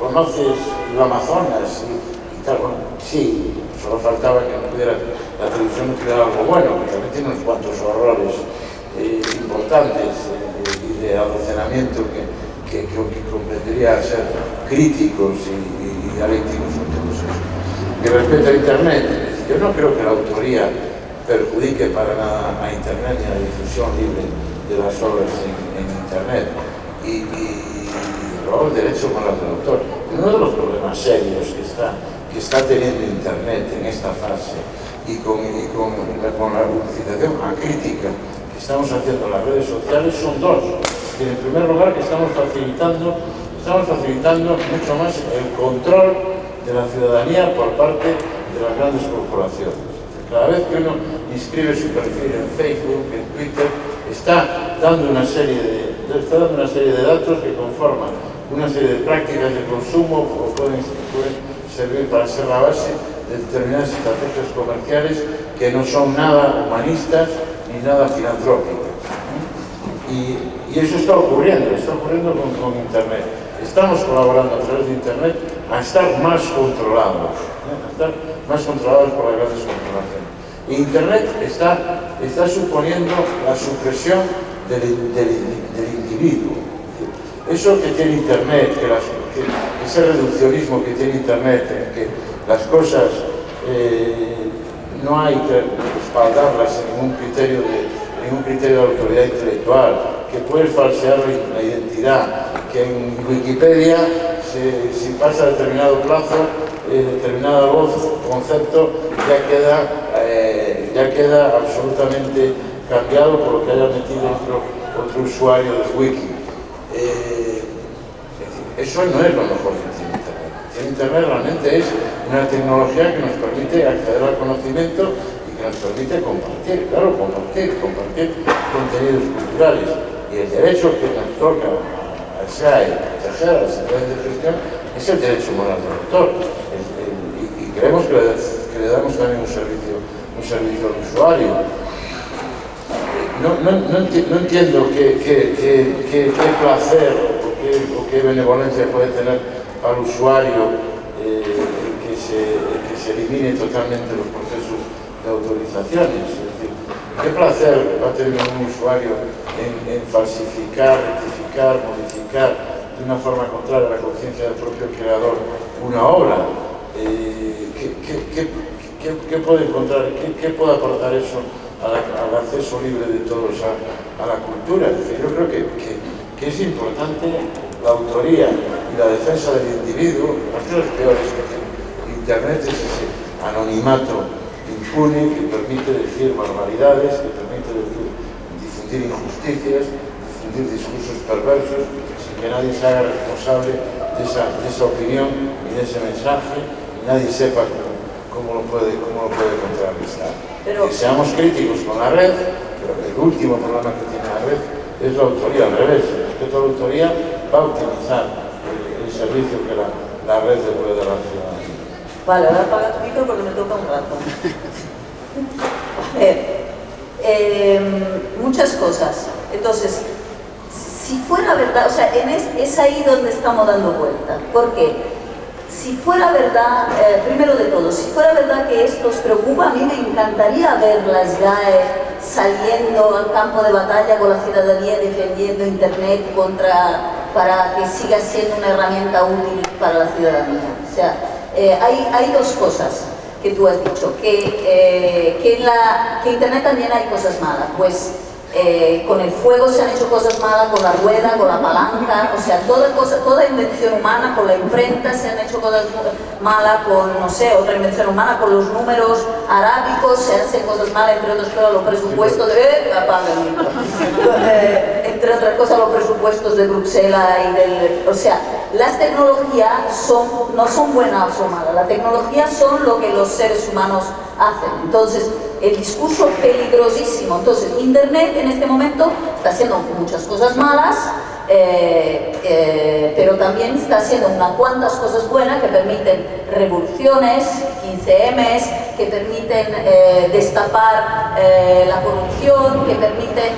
conoces el Amazonas y, tal, bueno, sí, solo faltaba que no pudiera, la televisión no tuviera algo bueno, que también tiene unos cuantos horrores eh, importantes eh, y de almacenamiento que, que, que, ser críticos y, dialécticos con todo eso. Y respecto a Internet, yo no creo que la autoría perjudique para nada a Internet ni a la difusión libre de las obras en, Internet. Y, y, luego el derecho con las del autor. Uno de los problemas serios que está, que está teniendo Internet en esta fase y con, y con, con la utilización acrítica que estamos haciendo en las redes sociales son dos. En primer lugar, que estamos facilitando estamos facilitando mucho más el control de la ciudadanía por parte de las grandes corporaciones. Cada vez que uno inscribe su perfil en Facebook, en Twitter, está dando una serie de, está dando una serie de datos que conforman una serie de prácticas de consumo o pueden, pueden servir para ser la base de determinadas estrategias comerciales que no son nada humanistas ni nada filantrópicas. Y, eso está ocurriendo, está ocurriendo con, con Internet estamos colaborando a través de Internet a estar más controlados, a estar más controlados por las grandes corporaciones. Internet está, está suponiendo la supresión del, individuo. Eso que tiene Internet, ese reduccionismo que tiene Internet, que las cosas eh, no hay que respaldarlas en ningún criterio de, ningún criterio de autoridad intelectual, que puede falsear la identidad, que en Wikipedia, si, pasa determinado plazo, determinada voz, concepto, ya queda, eh, ya queda absolutamente cambiado por lo que haya metido otro, usuario de Wiki. Eh, eso no es lo mejor que Internet. Internet realmente es una tecnología que nos permite acceder al conocimiento y que nos permite compartir, claro, compartir, compartir contenidos culturales. Y el derecho que nos toca SAE, proteger a las entidades de gestión, es el derecho moral del autor. Creemos que le, damos también un servicio, un servicio al usuario. No, entiendo qué, placer o qué, benevolencia puede tener al usuario eh, que, se, elimine totalmente los procesos de autorizaciones. Es decir, qué placer va a tener un usuario en falsificar, rectificar, modificar de una forma contraria a la conciencia del propio creador una obra, eh, ¿qué, puede encontrar, qué, puede aportar eso al acceso libre de todos a, la cultura? yo creo que, es importante la autoría y la defensa del individuo, las cosas peores que Internet es ese anonimato impune que permite decir barbaridades, que permite difundir injusticias, difundir discursos perversos, sin que nadie se haga responsable de esa, de esa opinión y de ese mensaje, nadie sepa cómo, lo, puede, cómo lo puede contrarrestar. Que seamos críticos con la red, pero el último problema que tiene la red es la autoría, al revés, respecto a la autoría va a utilizar el, servicio que la, la red le puede dar a la ciudadanía. Vale, ahora apaga tu micro porque me toca un rato. A ver, eh, muchas cosas. Entonces, si fuera verdad, o sea, es, ahí donde estamos dando vuelta. porque Si fuera verdad, eh, primero de todo, si fuera verdad que esto os preocupa, a mí me encantaría ver las GAE saliendo al campo de batalla con la ciudadanía defendiendo Internet contra, para que siga siendo una herramienta útil para la ciudadanía. O sea, eh, hay, hay dos cosas que tú has dicho, que, eh, que, en la, que Internet también hay cosas malas. Pues eh, con el fuego se han hecho cosas malas, con la rueda, con la palanca, o sea, toda, cosa, toda invención humana, con la imprenta se han hecho cosas malas, con, no sé, otra invención humana, con los números arábicos se hacen cosas malas, entre otras cosas los presupuestos de... Eh, eh, entre otras cosas los presupuestos de Bruselas y del... O sea, las tecnologías son, no son buenas o malas, la tecnología son lo que los seres humanos hacen. Entonces, el discurso peligrosísimo. Entonces, Internet en este momento está haciendo muchas cosas malas, eh, eh, pero también está haciendo unas cuantas cosas buenas que permiten revoluciones, ICMs, que permiten eh, destapar la corrupción, que permiten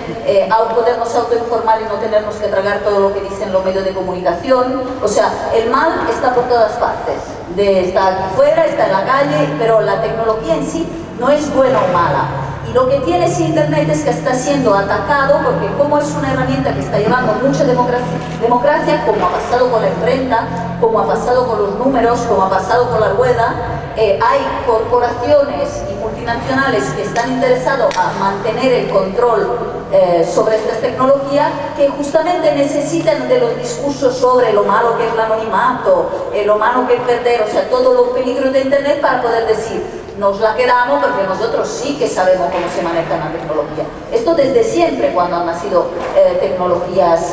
podernos autoinformar y no tenernos que tragar todo lo que dicen los medios de comunicación. O sea, el mal está por todas partes. De, está fuera, está en la calle, pero la tecnología en sí no es buena o mala. Y lo que tiene ese Internet es que está siendo atacado porque como es una herramienta que está llevando mucha democracia, democracia como ha pasado con la imprenta, como ha pasado con los números, como ha pasado con la rueda, eh, hay corporaciones y multinacionales que están interesados a mantener el control eh, sobre estas tecnologías que justamente necesitan de los discursos sobre lo malo que es el anonimato, eh, lo malo que es perder, o sea, todos los peligros de Internet para poder decir nos la quedamos porque nosotros sí que sabemos cómo se maneja la tecnología. Esto desde siempre cuando han nacido tecnologías,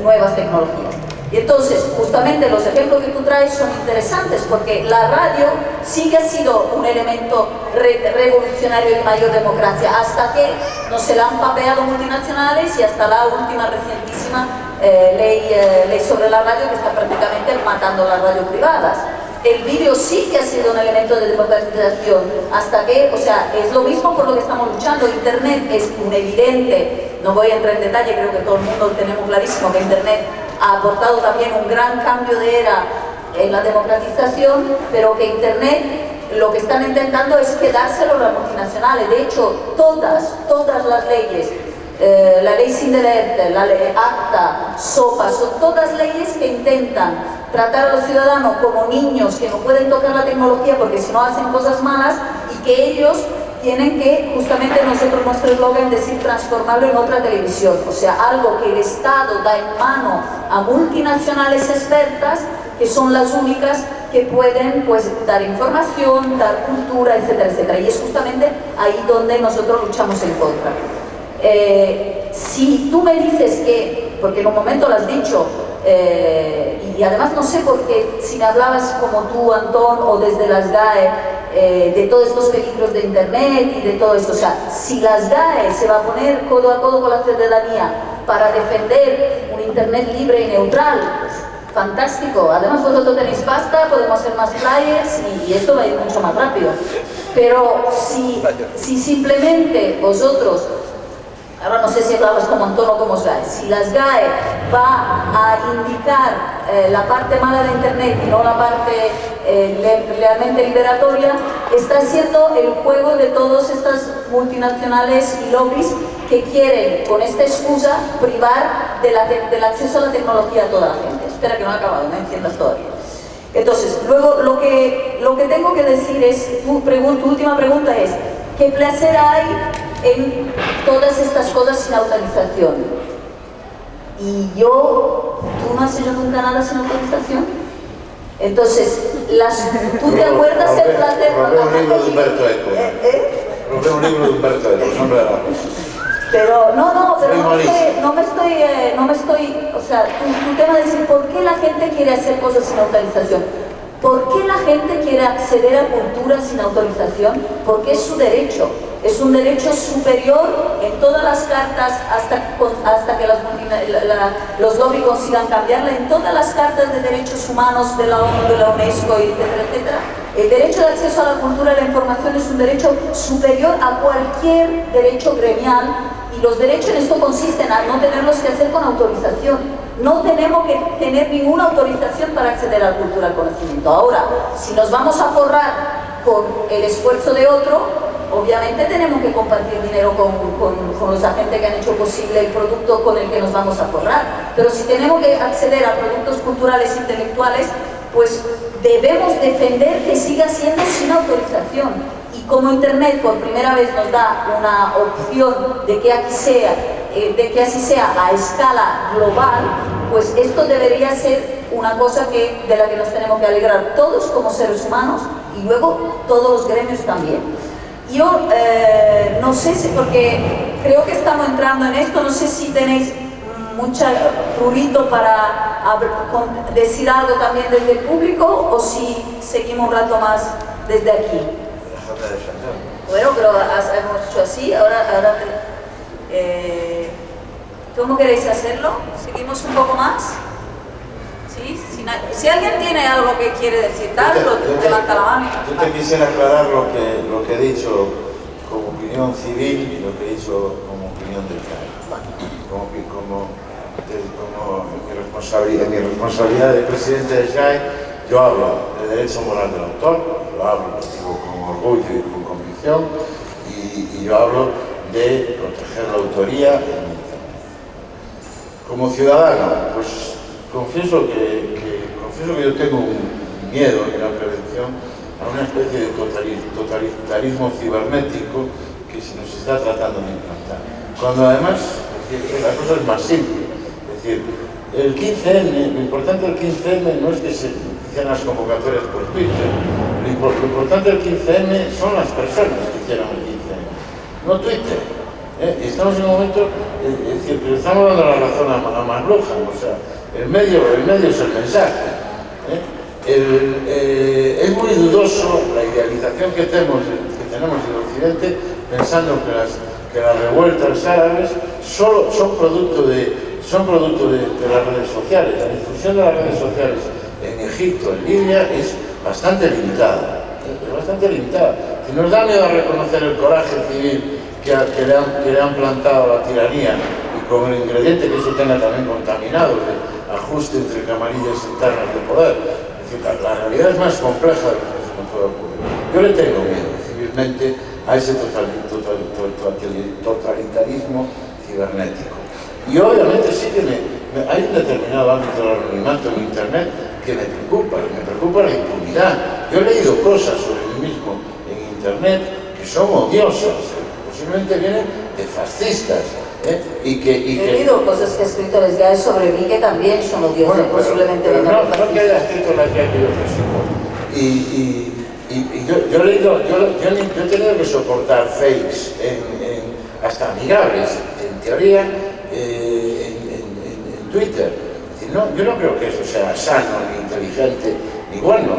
nuevas tecnologías. Y entonces, justamente los ejemplos que tú traes son interesantes porque la radio sí que ha sido un elemento revolucionario en mayor democracia hasta que no se la han papeado multinacionales y hasta la última recientísima eh, ley, eh, ley sobre la radio que está prácticamente matando las radios privadas. El vídeo sí que ha sido un elemento de democratización, hasta que, o sea, es lo mismo por lo que estamos luchando. Internet es un evidente, no voy a entrar en detalle, creo que todo el mundo tenemos clarísimo que Internet ha aportado también un gran cambio de era en la democratización, pero que Internet lo que están intentando es quedárselo a las multinacionales. De hecho, todas, todas las leyes, eh, la ley Sindelerte, la ley ACTA, SOPA, son todas leyes que intentan tratar a los ciudadanos como niños que no pueden tocar la tecnología porque si no hacen cosas malas y que ellos tienen que, justamente nosotros, nuestro eslogan, decir transformarlo en otra televisión, o sea, algo que el Estado da en mano a multinacionales expertas, que son las únicas que pueden pues, dar información, dar cultura, etcétera, etcétera. Y es justamente ahí donde nosotros luchamos en contra. Eh, si tú me dices que, porque en un momento lo has dicho, eh, y además no sé por qué, si me hablabas como tú, Antón, o desde las GAE, eh, de todos estos peligros de Internet y de todo esto. O sea, si las GAE se va a poner codo a codo con la ciudadanía para defender un Internet libre y neutral, fantástico. Además vosotros tenéis pasta, podemos hacer más flyers y, esto va a ir mucho más rápido. Pero si, si simplemente vosotros ahora no sé si hablamos como Antón o como GAE, si las GAE va a indicar eh, la parte mala de Internet y no la parte eh, realmente liberatoria, está haciendo el juego de todas estas multinacionales y lobbies que quieren, con esta excusa, privar del acceso a la tecnología a toda la gente. Espera que no he acabado, me enciendas todavía. Entonces, luego lo que, lo que tengo que decir es, tu, tu última pregunta es, ¿qué placer hay en todas estas cosas sin autorización. Y yo, ¿tú no has hecho nunca nada sin autorización? Entonces, las, ¿tú te acuerdas el placer? Robé un libro de Humberto Eco. ¿Eh? ¿Eh? Un libro de Humberto Eco, de la pero no, no, pero no, estoy, no, me estoy, eh, no me estoy, o sea, tu, tu tema es decir, ¿por qué la gente quiere hacer cosas sin autorización? ¿Por qué la gente quiere acceder a cultura sin autorización? Porque es su derecho. Es un derecho superior en todas las cartas hasta, hasta que los lobbies consigan cambiarla, en todas las cartas de derechos humanos de la ONU, de la UNESCO, etcétera, etcétera. El derecho de acceso a la cultura y la información es un derecho superior a cualquier derecho gremial y los derechos en esto consisten en no tenerlos que hacer con autorización. No tenemos que tener ninguna autorización para acceder a la cultura al conocimiento. Ahora, si nos vamos a forrar con el esfuerzo de otro, obviamente tenemos que compartir dinero con, con, los agentes que han hecho posible el producto con el que nos vamos a forrar. Pero si tenemos que acceder a productos culturales e intelectuales, pues debemos defender que siga siendo sin autorización. Y como Internet por primera vez nos da una opción de que, aquí sea, eh, de que así sea a escala global, pues esto debería ser una cosa que, de la que nos tenemos que alegrar todos como seres humanos y luego todos los gremios también. Yo eh, no sé si, porque creo que estamos entrando en esto, no sé si tenéis mucha prurito para decir algo también desde el público o si seguimos un rato más desde aquí. Bueno, pero hemos hecho así, ahora, ahora eh, ¿cómo queréis hacerlo? ¿Seguimos un poco más? ¿Sí? Si, alguien tiene algo que quiere decir, darlo, levanta la mano. Yo te quisiera aclarar lo que, lo que he dicho como opinión civil y lo que he dicho como opinión del CAE. Como, como, como mi, responsabilidad, mi responsabilidad de presidente de SGAE, yo hablo de derecho moral del autor, lo hablo, lo digo con orgullo y con convicción, y, y yo hablo de proteger la autoría como ciudadano, pues confieso que, yo tengo un miedo en la prevención a una especie de totalitarismo cibernético que se nos está tratando de implantar. Cuando además la cosa es más simple. Es decir, el 15N, lo importante del 15N no es que se hicieran las convocatorias por Twitter, lo, importante del 15N son las personas que hicieron el 15N, no Twitter. ¿eh? Estamos en un momento, eh, es decir, estamos dando la razón a, a o sea, el medio, el medio es el mensaje. ¿Eh? es muy dudoso la idealización que tenemos, en Occidente pensando que las, revueltas árabes solo son producto de son producto de, las redes sociales. La difusión de las redes sociales en Egipto, en Libia, es bastante limitada. Es bastante limitada. Si nos da miedo a reconocer el coraje civil que, le han, plantado la tiranía y con el ingrediente que eso tenga también contaminado ajuste entre camarillas internas de poder. Es decir, la, realidad es más compleja de lo que se puede ocurrir. Yo le tengo miedo civilmente a ese totalitarismo cibernético. Y obviamente sí que hay un determinado ámbito del anonimato en Internet que me preocupa, me preocupa la impunidad. Yo he leído cosas sobre mí mismo en Internet que son odiosas, ¿eh? posiblemente vienen de fascistas. ¿Eh? Y que, y he leído cosas que escritores ya sobre mí que también son odiosas, bueno, posiblemente pero, no, no, que haya escrito las que yo y, y, y, yo, yo, he leído, yo, yo, he tenido que soportar fakes en, hasta amigables, en teoría, eh, en, Twitter. no, yo no creo que eso sea sano, ni inteligente, ni bueno.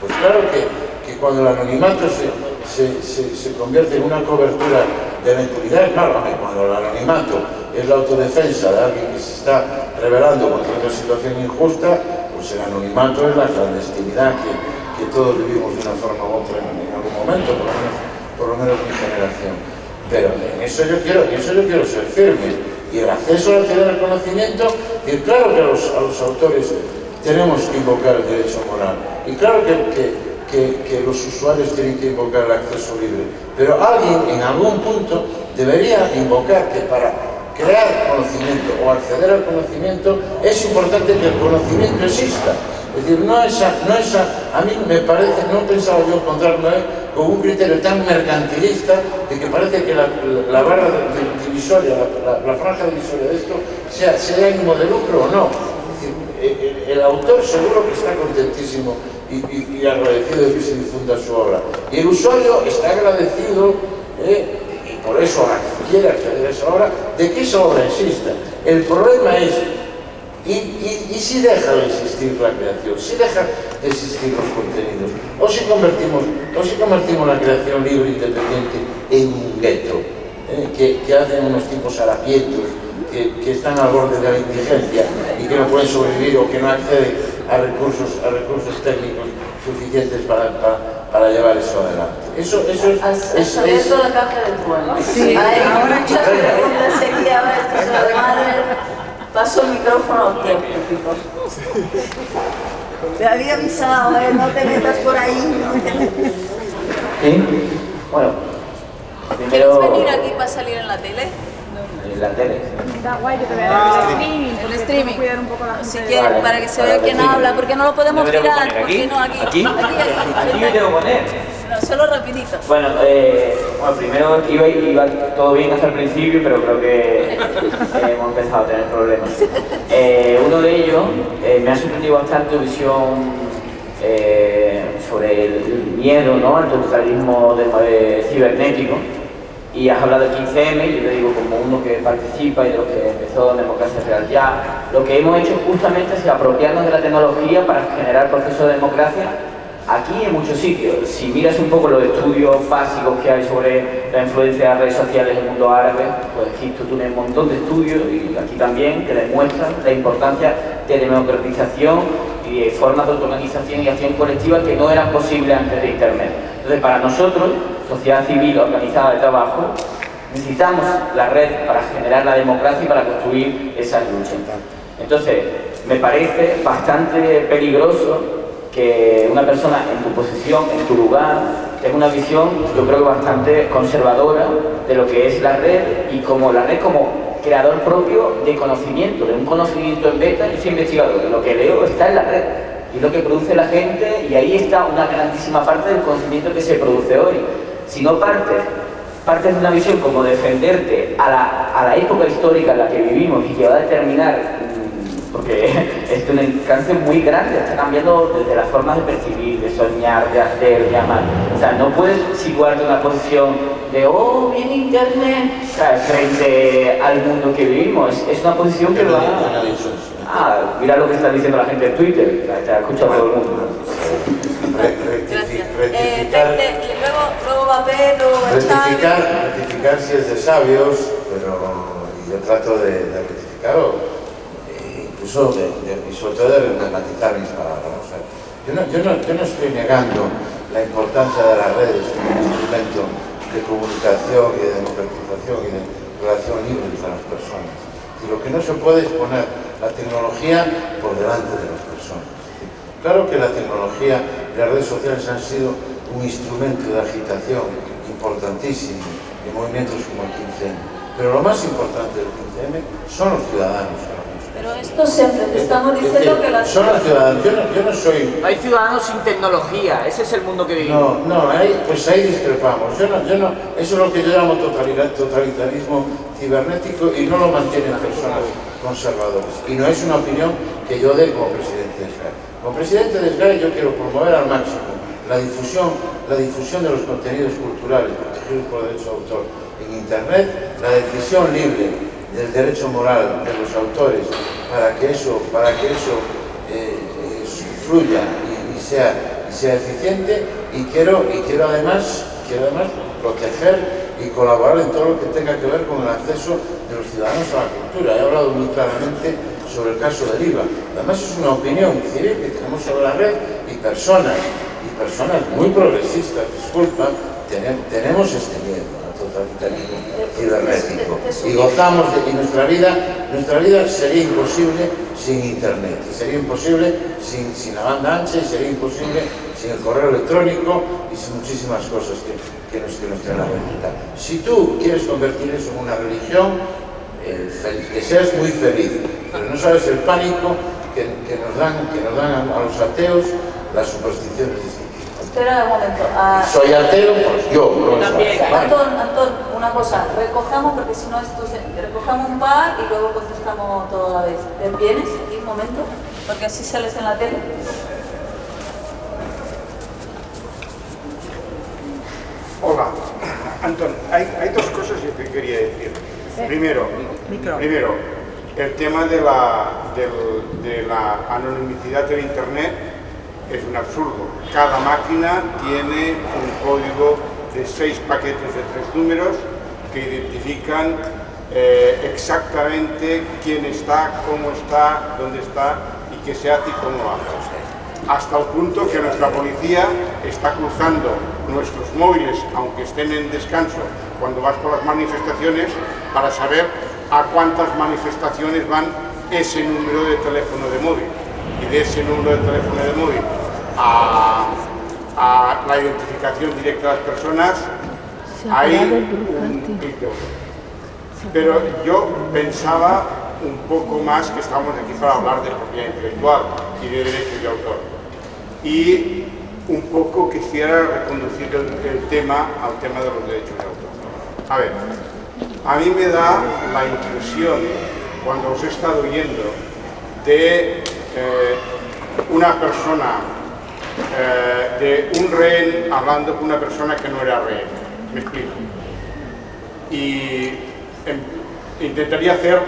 pues claro que, cuando el anonimato se, se, se, convierte en una cobertura de impunidad, claro, cuando el anonimato es la autodefensa de alguien que se está rebelando contra una situación injusta, pues el anonimato es la clandestinidad que, todos vivimos de una forma u otra en, algún momento, por lo menos, por lo menos mi generación. Pero en eso yo quiero, en eso yo quiero ser firme y el acceso a la teoría del conocimiento, y claro que a los, autores tenemos que invocar el derecho moral, y claro que, los usuarios tienen que invocar el acceso libre, pero alguien en algún punto debería invocar que para crear conocimiento o acceder al conocimiento es importante que el conocimiento exista. Es decir, no esa, no esa, a mí me parece, no pensaba yo encontrarme con un criterio tan mercantilista de que parece que la, la barra divisoria, la, franja divisoria de esto, sea, sea ánimo de lucro o no. Eh, eh, el, autor seguro que está contentísimo y, agradecido de que se difunda su obra. Y el usuario está agradecido, eh, y por eso quiere acceder a esa obra, de que esa obra exista. El problema es y, si deja de existir la creación, si deja de existir los contenidos, o si convertimos, o si convertimos la creación libre e independiente en un gueto, eh, que, hacen unos tipos harapientos, que, que, están al borde de la indigencia y que no pueden sobrevivir o que no acceden a recursos, a recursos técnicos suficientes para, para, llevar eso adelante. Eso, eso es... Has, es, es, la caja del trueno. Sí, Hay muchas preguntas aquí, ahora esto se lo Paso el micrófono a usted, Te había avisado, ¿eh? no te metas por ahí. ¿Sí? Bueno, primero... ¿Quieres venir aquí para salir en la tele? En la tele. Está guay que te vean ah, el streaming. El streaming. Cuidar un poco la si quieres, para que se vea quién habla, porque no lo podemos tirar. ¿Aquí? No, aquí. ¿Aquí? Aquí, aquí, aquí, me tengo que poner solo rapidito. Bueno, eh, bueno primero iba, iba, todo bien hasta el principio, pero creo que hemos empezado a tener problemas. Eh, uno de ellos eh, me ha sorprendido bastante tu visión sobre el miedo ¿no? al totalitarismo de, cibernético y has hablado del 15M, yo te digo como uno que participa y de lo que empezó Democracia Real Ya, lo que hemos hecho justamente es apropiarnos de la tecnología para generar procesos de democracia Aquí en muchos sitios, si miras un poco los estudios básicos que hay sobre la influencia de las redes sociales en el mundo árabe, pues Egipto tiene un montón de estudios y aquí también que demuestran la importancia de democratización y de formas de autoorganización y acción colectiva que no eran posibles antes de Internet. Entonces, para nosotros, sociedad civil organizada de trabajo, necesitamos la red para generar la democracia y para construir esas luchas. Entonces, me parece bastante peligroso que una persona en tu posición, en tu lugar, tenga una visión, yo creo que bastante conservadora de lo que es la red y como la red como creador propio de conocimiento, de un conocimiento en beta, yo soy investigador, lo que leo está en la red y lo que produce la gente y ahí está una grandísima parte del conocimiento que se produce hoy. Si no partes, partes de una visión como defenderte a la, a la época histórica en la que vivimos y que va a determinar porque es un alcance muy grande, está cambiando desde las formas de percibir, de soñar, de hacer, de amar. O sea, no puedes situarte en una posición de, oh, viene Internet, frente al mundo que vivimos. Es, una posición que va... Ah, mira lo que está diciendo la gente en Twitter, te ha escuchado todo el mundo. Eh, va Pedro, rectificar, rectificar si es de sabios, pero yo trato de, de rectificarlo incluso de, y sobre todo de matizar mis palabras. yo, no, yo, no, yo, no, estoy negando la importancia de las redes como instrumento de comunicación y de democratización y de relación libre entre las personas. Y lo que no se puede es poner la tecnología por delante de las personas. claro que la tecnología y las redes sociales han sido un instrumento de agitación importantísimo en movimientos como el 15M. Pero lo más importante del 15M son los ciudadanos, pero esto siempre te estamos diciendo que las... Son los ciudadanos, yo no, yo no soy... Hay ciudadanos sin tecnología, ese es el mundo que vivimos. No, no, ahí, pues ahí discrepamos. Yo no, yo no, eso es lo que yo llamo totalitarismo cibernético y no lo mantienen personas conservadoras. Y no es una opinión que yo dé como presidente de SGAE. Como presidente de SGAE yo quiero promover al máximo la difusión, la difusión de los contenidos culturales protegidos por derecho de autor en Internet, la decisión libre del derecho moral de los autores para que eso, para que eso eh, eh, fluya y, sea, sea eficiente y quiero, y quiero, además, quiero además proteger y colaborar en todo lo que tenga que ver con el acceso de los ciudadanos a la cultura. He hablado muy claramente sobre el caso del IVA. Además es una opinión civil que tenemos sobre la red y personas, personas muy progresistas, disculpa, tenemos este miedo totalitarismo cibernético y gozamos de que nuestra vida, nuestra vida sería imposible sin internet, sería imposible sin, sin la banda ancha y sería imposible sin el correo electrónico y sin muchísimas cosas que, que nos, que nos traen la Si tú quieres convertir eso en una religión, eh, que seas muy feliz, pero no sabes el pánico que, que nos dan, que nos dan a, a los ateos las supersticiones Espera un momento. Uh, Soy ateo, pues yo. No también. Antón, Antón, una cosa. Recojamos, porque si no esto se... Recojamos un par y luego contestamos todo a la vez. ¿Te vienes aquí un momento? Porque así sales en la tele. Hola, Antón, hay, hay dos cosas que quería decir. Primero, primero, el tema de la, de, de la anonimidad del Internet es un absurdo. Cada máquina tiene un código de seis paquetes de tres números que identifican eh, exactamente quién está, cómo está, dónde está y qué se hace y cómo lo hace. Hasta el punto que nuestra policía está cruzando nuestros móviles, aunque estén en descanso, cuando vas por las manifestaciones, para saber a cuántas manifestaciones van ese número de teléfono de móvil. Y de ese número de teléfono de móvil a, la identificación directa de las personas, hay un Pero yo pensaba un poco más que estamos aquí para hablar de propiedad intelectual y de derechos de autor. Y un poco quisiera reconducir el, tema al tema de los derechos de autor. A ver, a mí me da la impresión, cuando os he estado oyendo, de eh, una persona eh, de un rehén hablando con una persona que no era rehén. Me explico. Y em, intentaría hacer,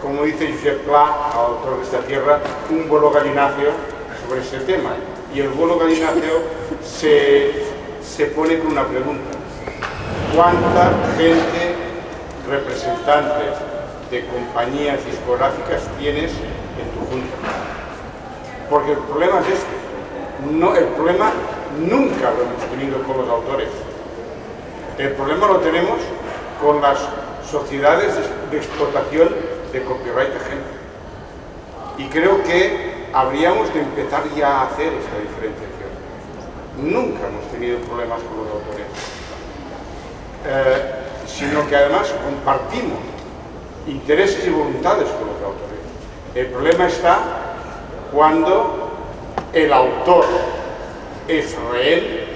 como dice Josep Pla, autor de esta tierra, un vuelo galináceo sobre ese tema. Y el vuelo galináceo se, se pone con una pregunta. ¿Cuánta gente, representantes de compañías discográficas tienes en tu junta? porque el problema es este. No, el problema nunca lo hemos tenido con los autores. El problema lo tenemos con las sociedades de explotación de copyright agente. Y creo que habríamos de empezar ya a hacer esa diferenciación. Nunca hemos tenido problemas con los autores. Eh, sino que además compartimos intereses y voluntades con los autores. El problema está cuando el autor es rehén,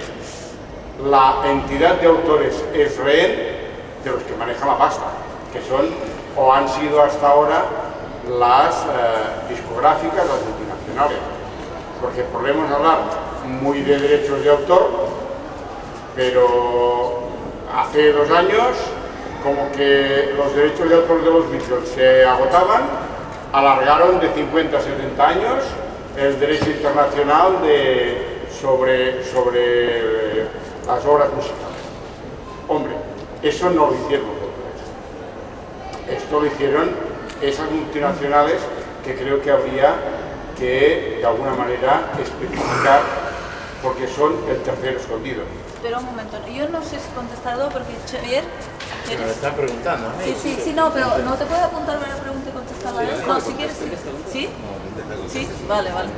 la entidad de autores es rehén de los que manejan la pasta, que son o han sido hasta ahora las eh, discográficas, las multinacionales. Porque podemos hablar muy de derechos de autor, pero hace dos años como que los derechos de autor de los Beatles se agotaban, alargaron de 50 a 70 años el derecho internacional de, sobre, sobre las obras musicales. Hombre, eso no lo hicieron los. Esto lo hicieron esas multinacionales que creo que habría que, de alguna manera, especificar porque son el tercero escondido. Pero un momento, yo no sé si he contestado porque Xavier... Se me lo están preguntando. Sí, sí, sí, no, pero no te puedo apuntar a la pregunta y contestarla. ¿eh? No, si quieres, sí. ¿Sí? Sí, vale, vale.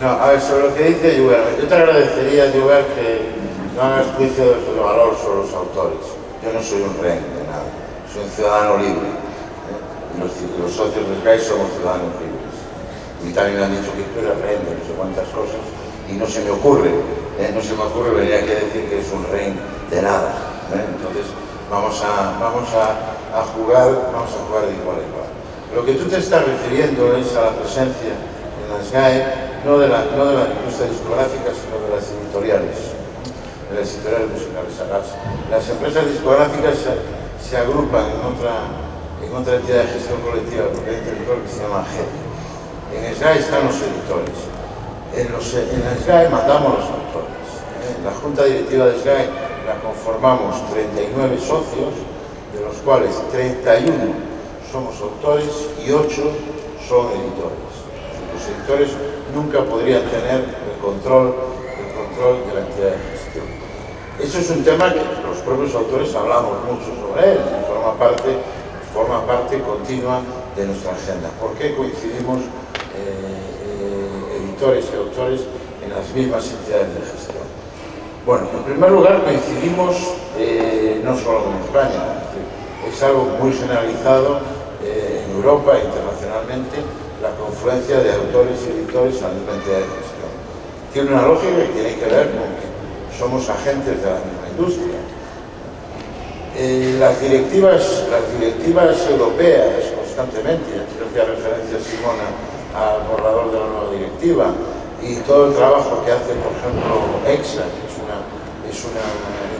No, a ver, sobre lo que dice Yuber, yo te agradecería, Yuber, que no hagas juicio de valor sobre los autores. Yo no soy un rey de nada, soy un ciudadano libre. ¿eh? Los, los, socios de Sky somos ciudadanos libres. Y también me han dicho que tú eres rey de no sé cuántas cosas y no se me ocurre, ¿eh? no se me ocurre venir aquí a decir que es un rey de nada. ¿eh? Entonces, vamos a, vamos a, jugar, vamos a jugar de igual a igual. Lo que tú te estás refiriendo es a la presencia en las GAE, no de la, no de la industria discográfica, sino de las editoriales, de las editoriales musicales. Las, empresas discográficas se, se, agrupan en otra, en otra entidad de gestión colectiva, porque hay un territorio que se llama GED. En SGAE están los editores. En, los, en la SGAE mandamos los autores. ¿eh? La Junta Directiva de SGAE la conformamos 39 socios, de los cuales 31 somos autores y 8 son editores. Los editores nunca podrían tener el control, el control de la entidad de gestión. Eso es un tema que los propios autores hablamos mucho sobre él y forma parte, forma parte continua de nuestra agenda. ¿Por qué coincidimos editores y autores en las mismas entidades de gestión? Bueno, en primer lugar coincidimos eh, no solo en España, es algo muy generalizado eh, en Europa e internacionalmente la confluencia de autores y editores a la misma entidad de gestión. Tiene una lógica que tiene que ver con que somos agentes de la misma industria. Eh, las, directivas, las directivas europeas constantemente, creo que hace referencia Simona al borrador de la nueva directiva, y todo el trabajo que hace, por ejemplo, EXA, que es una, es una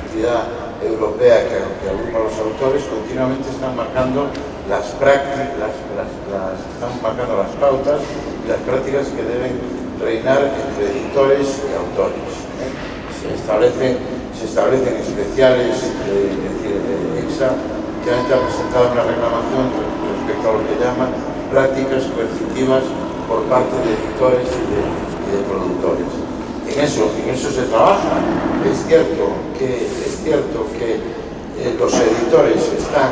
entidad europea que, que agrupa a los autores, continuamente están marcando las prácticas, las, las, las, están marcando las pautas y las prácticas que deben reinar entre editores y autores. ¿eh? Se, establecen, se establecen especiales, eh, es decir, EXA, que ha presentado una reclamación respecto a lo que llaman prácticas coercitivas por parte de editores y de, productores. En eso, en eso se trabaja. Es cierto que, es cierto que eh, los editores están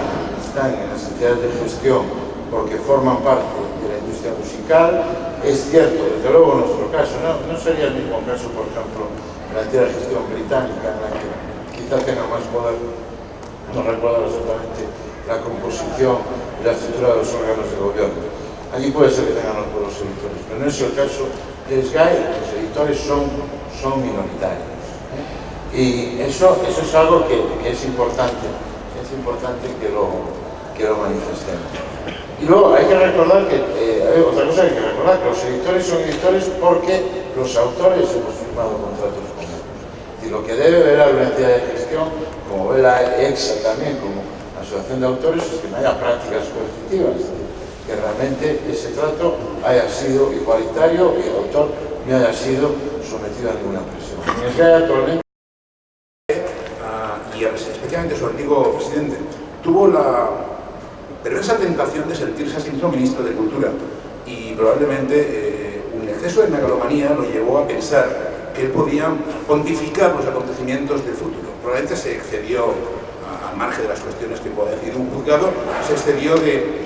están en las entidades de gestión porque forman parte de la industria musical. Es cierto, desde luego en nuestro caso, no, no sería el mismo caso, por ejemplo, en la entidad de gestión británica, en la que quizás tenga más poder, no recuerdo exactamente la composición y la estructura de los órganos de gobierno. Allí puede ser que tengan los pueblos editores, pero no es el caso de SGAE, los editores son, son minoritarios. ¿eh? Y eso, eso es algo que, que es importante, es importante que lo, que lo manifestemos. Y luego hay que recordar que, eh, otra cosa que hay que recordar, que los editores son editores porque los autores hemos firmado contratos con ellos. Y lo que debe ver la entidad de gestión, como ve la EXA también, como asociación de autores, es que no haya prácticas coercitivas, que realmente ese trato haya sido igualitario y el autor no haya sido sometido a ninguna presión. Actualmente... Uh, y especialmente su antiguo presidente tuvo la pero esa tentación de sentirse a sí mismo ministro de Cultura y probablemente eh, un exceso de megalomanía lo llevó a pensar que él podía pontificar los acontecimientos del futuro. Probablemente se excedió, al margen de las cuestiones que pueda decir un juzgado, se excedió de,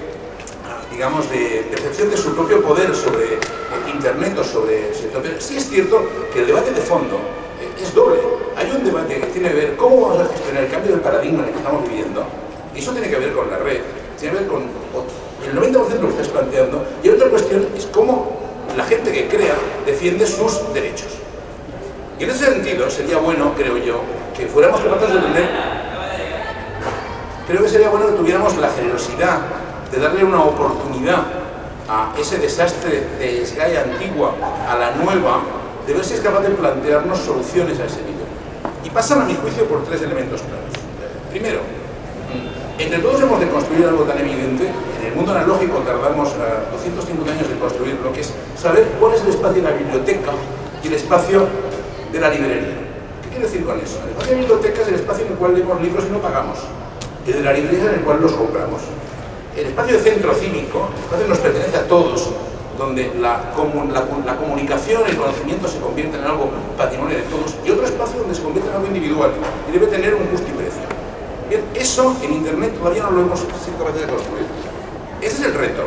digamos, de percepción de su propio poder sobre eh, Internet o sobre... Pero sí es cierto que el debate de fondo eh, es doble. Hay un debate que tiene que ver cómo vamos a gestionar el cambio del paradigma en el que estamos viviendo, y eso tiene que ver con la red, tiene que ver con el 90% de lo que estás planteando, y otra cuestión es cómo la gente que crea defiende sus derechos. Y en ese sentido sería bueno, creo yo, que fuéramos capaces de entender, creo que sería bueno que tuviéramos la generosidad de darle una oportunidad a ese desastre de Sky antigua a la nueva, de ver si es capaz de plantearnos soluciones a ese nivel. Y pasan a mi juicio por tres elementos claros. Primero, entre todos hemos de construir algo tan evidente, en el mundo analógico tardamos 250 años en construir lo que es saber cuál es el espacio de la biblioteca y el espacio de la librería. ¿Qué quiero decir con eso? El espacio de la biblioteca es el espacio en el cual leemos libros y no pagamos, el de la librería es en el cual los compramos. El espacio de centro cívico, el espacio que nos pertenece a todos, donde la, la, comunicación, el conocimiento se convierte en algo patrimonio de todos, y otro espacio donde se convierte en algo individual y debe tener un justo y precio. Bien, eso en Internet todavía no lo hemos sido capaces de construir. Ese es el reto.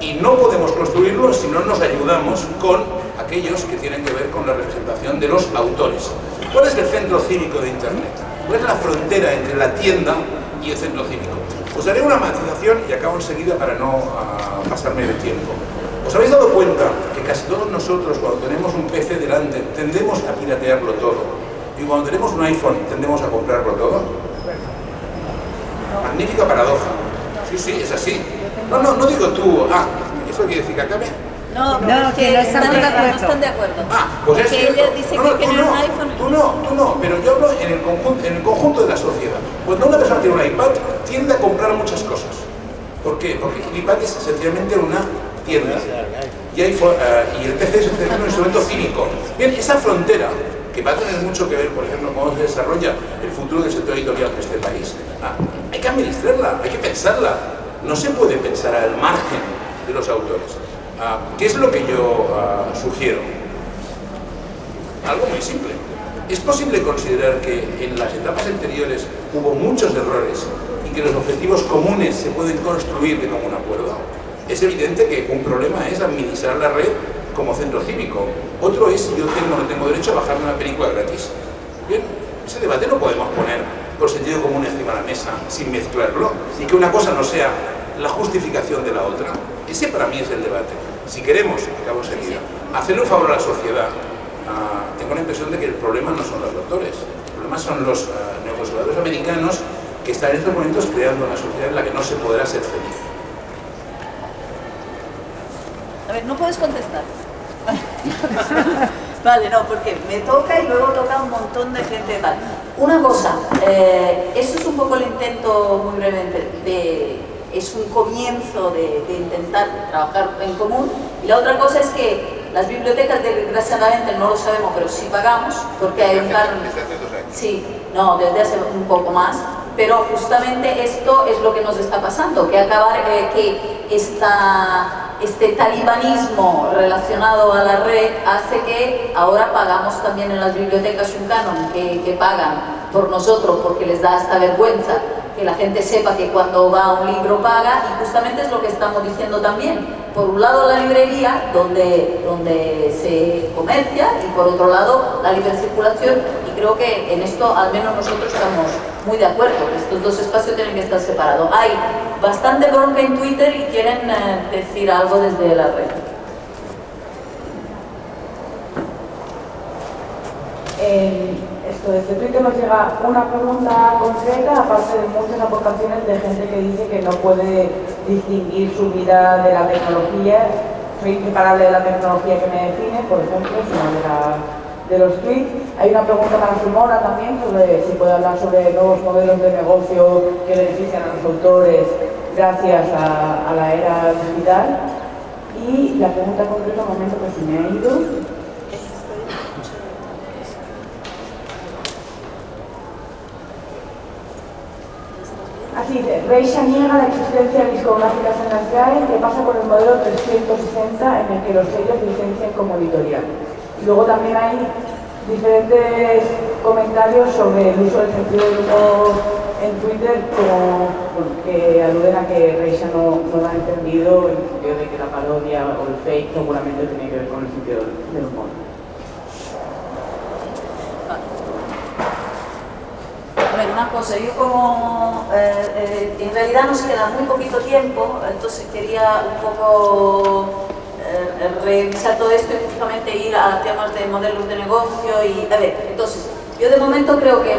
Y no podemos construirlo si no nos ayudamos con aquellos que tienen que ver con la representación de los autores. ¿Cuál es el centro cívico de Internet? ¿Cuál es la frontera entre la tienda y el centro cívico? Os daré una matización y acabo enseguida para no uh, pasarme de tiempo. ¿Os habéis dado cuenta que casi todos nosotros cuando tenemos un PC delante tendemos a piratearlo todo? Y cuando tenemos un iPhone tendemos a comprarlo todo? Magnífica paradoja. Sí, sí, es así. No, no, no digo tú, ah, ¿eso quiere decir que acabe? No, no, que no están, de acuerdo. no están de acuerdo. Ah, pues es que ella dice no, no, que tiene no, un iPhone. Tú no, tú no, pero yo hablo en el, conjunto, en el conjunto de la sociedad. Cuando una persona tiene un iPad, muchas cosas. ¿Por qué? Porque iPad es esencialmente una tienda. Y, hay, uh, y el PC es un instrumento cívico. Bien, esa frontera que va a tener mucho que ver, por ejemplo, cómo se desarrolla el futuro del sector editorial de este país. Ah, hay que administrarla, hay que pensarla. No se puede pensar al margen de los autores. Ah, ¿Qué es lo que yo ah, sugiero? Algo muy simple. ¿Es posible considerar que en las etapas anteriores hubo muchos errores que los objetivos comunes se pueden construir de común acuerdo? Es evidente que un problema es administrar la red como centro cívico. Otro es si yo tengo o no tengo derecho a bajarme una película gratis. Bien, ese debate no podemos poner por sentido común encima de la mesa sin mezclarlo y que una cosa no sea la justificación de la otra. Ese para mí es el debate. Si queremos, acabo enseguida, hacerle un favor a la sociedad, uh, tengo la impresión de que el problema no son los doctores, el problema son los uh, neoconservadores americanos que están en estos momentos creando una sociedad en la que no se podrá ser feliz. A ver, no puedes contestar. vale, no, porque me toca y luego toca un montón de gente. Vale. Una cosa, eh, eso es un poco el intento, muy brevemente, de, es un comienzo de, de, intentar trabajar en común. Y la otra cosa es que las bibliotecas, desgraciadamente, no lo sabemos, pero sí pagamos, porque hay un plan... Sí, no, desde hace un poco más, pero justamente esto es lo que nos está pasando, que acabar, eh, que este talibanismo relacionado a la red hace que ahora pagamos también en las bibliotecas un canon que, que, pagan por nosotros porque les da esta vergüenza que la gente sepa que cuando va a un libro paga y justamente es lo que estamos diciendo también por un lado la librería donde, donde se comercia y por otro lado la libre circulación y creo que en esto al menos nosotros estamos muy de acuerdo, estos dos espacios tienen que estar separados. Hay bastante bronca en Twitter y quieren eh, decir algo desde la red. Eh, esto, desde Twitter nos llega una pregunta concreta, aparte de muchas aportaciones de gente que dice que no puede distinguir su vida de la tecnología. Soy inseparable de la tecnología que me define, por ejemplo, sino de los tweets. Hay una pregunta para Simona también sobre si puede hablar sobre nuevos modelos de negocio que benefician a los autores gracias a, a la era digital. Y la pregunta concreta, un momento que se me ha ido. Así dice, Reisha niega la existencia de discográficas en las GAE, que pasa por el modelo 360 en el que los sellos licencian como editorial. Y luego también hay diferentes comentarios sobre el uso del sentido del humor en Twitter como, que aluden a que Reisha no, lo ha entendido en el sentido de que la parodia o el fake seguramente tiene que ver con el sentido del humor. Una cosa, yo como eh, eh, en realidad nos queda muy poquito tiempo, entonces quería un poco eh, revisar todo esto y justamente ir a temas de modelos de negocio y a ver, entonces yo de momento creo que,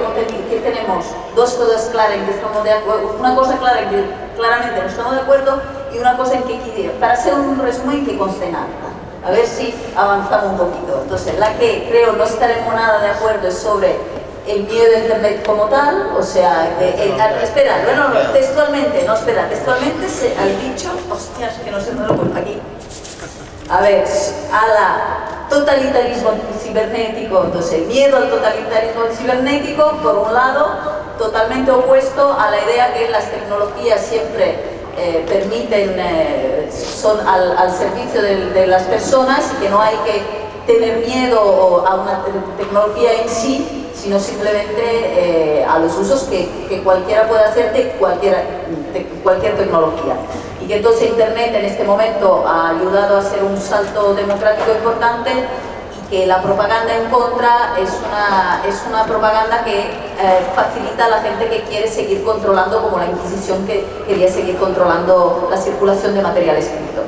que tenemos dos cosas claras en que estamos de acuerdo, una cosa clara en que claramente no estamos de acuerdo y una cosa en que para hacer un resumen que conste nada. A ver si avanzamos un poquito. Entonces, la que creo no estaremos nada de acuerdo es sobre el miedo a Internet como tal, o sea, espera, bueno, no, textualmente, no, espera, textualmente se, al dicho, hostias, que no sé dónde lo aquí. A ver, a la totalitarismo cibernético, entonces el miedo al totalitarismo cibernético, por un lado, totalmente opuesto a la idea que las tecnologías siempre eh, permiten, eh, son al, al servicio de, de, las personas y que no hay que tener miedo a una tecnología en sí, sino simplemente eh, a los usos que, cualquiera puede hacer de cualquier, cualquier tecnología. Y que entonces Internet en este momento ha ayudado a hacer un salto democrático importante y que la propaganda en contra es una, es una propaganda que eh, facilita a la gente que quiere seguir controlando, como la Inquisición que quería seguir controlando la circulación de material escrito.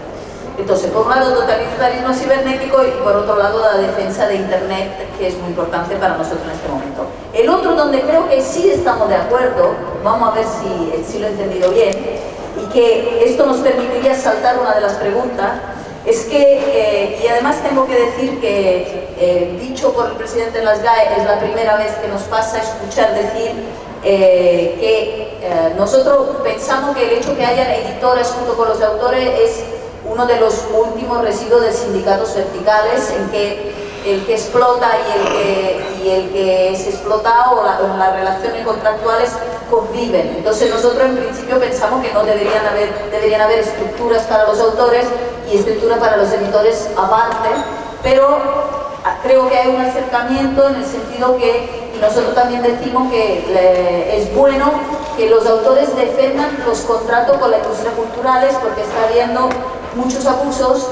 Entonces, por un lado, totalitarismo cibernético y por otro lado, la defensa de Internet, que es muy importante para nosotros en este momento. El otro donde creo que sí estamos de acuerdo, vamos a ver si, si lo he entendido bien, y que esto nos permitiría saltar una de las preguntas, es que, eh, y además tengo que decir que, eh, dicho por el presidente de las GAE, es la primera vez que nos pasa escuchar decir eh, que nosotros pensamos que el hecho que hayan editores junto con los autores es uno de los últimos residuos de sindicatos verticales en que el que explota y el que, y el que es explotado o, las relaciones contractuales conviven. Entonces nosotros en principio pensamos que no deberían haber, deberían haber estructuras para los autores y estructuras para los editores aparte, pero ah, creo que hay un acercamiento en el sentido que, y nosotros también decimos que es bueno que los autores defendan los contratos con la industria culturales porque está habiendo muchos abusos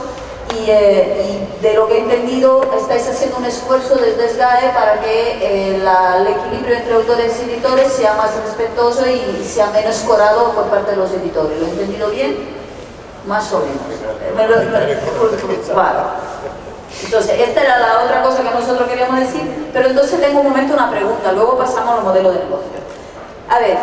eh, y, de lo que he entendido estáis haciendo un esfuerzo desde SGAE para que eh, el equilibrio entre autores y editores sea más respetuoso y sea menos corado por parte de los editores. ¿Lo he entendido bien? Más o menos. Entonces, esta era la otra cosa que nosotros queríamos decir, pero entonces tengo un momento una pregunta, luego pasamos al modelo de negocio. A ver,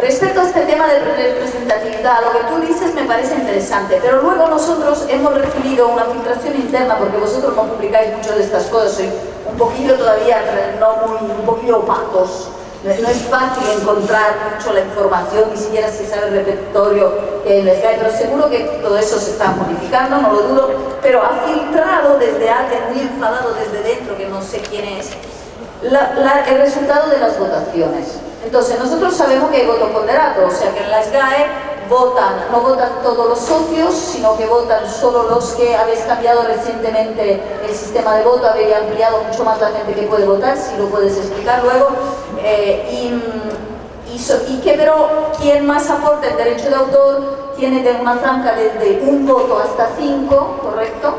Respecto a este tema de representatividad, lo que tú dices me parece interesante, pero luego nosotros hemos recibido una filtración interna, porque vosotros no publicáis mucho de estas cosas, soy un poquillo todavía, no muy, un poquillo opacos, no es fácil encontrar mucho la información, ni siquiera si sabe el repertorio que les cae, pero seguro que todo eso se está modificando, no lo dudo, pero ha filtrado desde alguien muy enfadado desde dentro, que no sé quién es, el resultado de las votaciones. Entonces, nosotros sabemos que hay voto ponderado, o sea que en las GAE votan, no votan todos los socios, sino que votan solo los que habéis cambiado recientemente el sistema de voto, habéis ampliado mucho más la gente que puede votar, si lo puedes explicar luego. Eh, y, y, que, pero quien más aporta el derecho de autor tiene de una franja desde un voto hasta cinco, ¿correcto?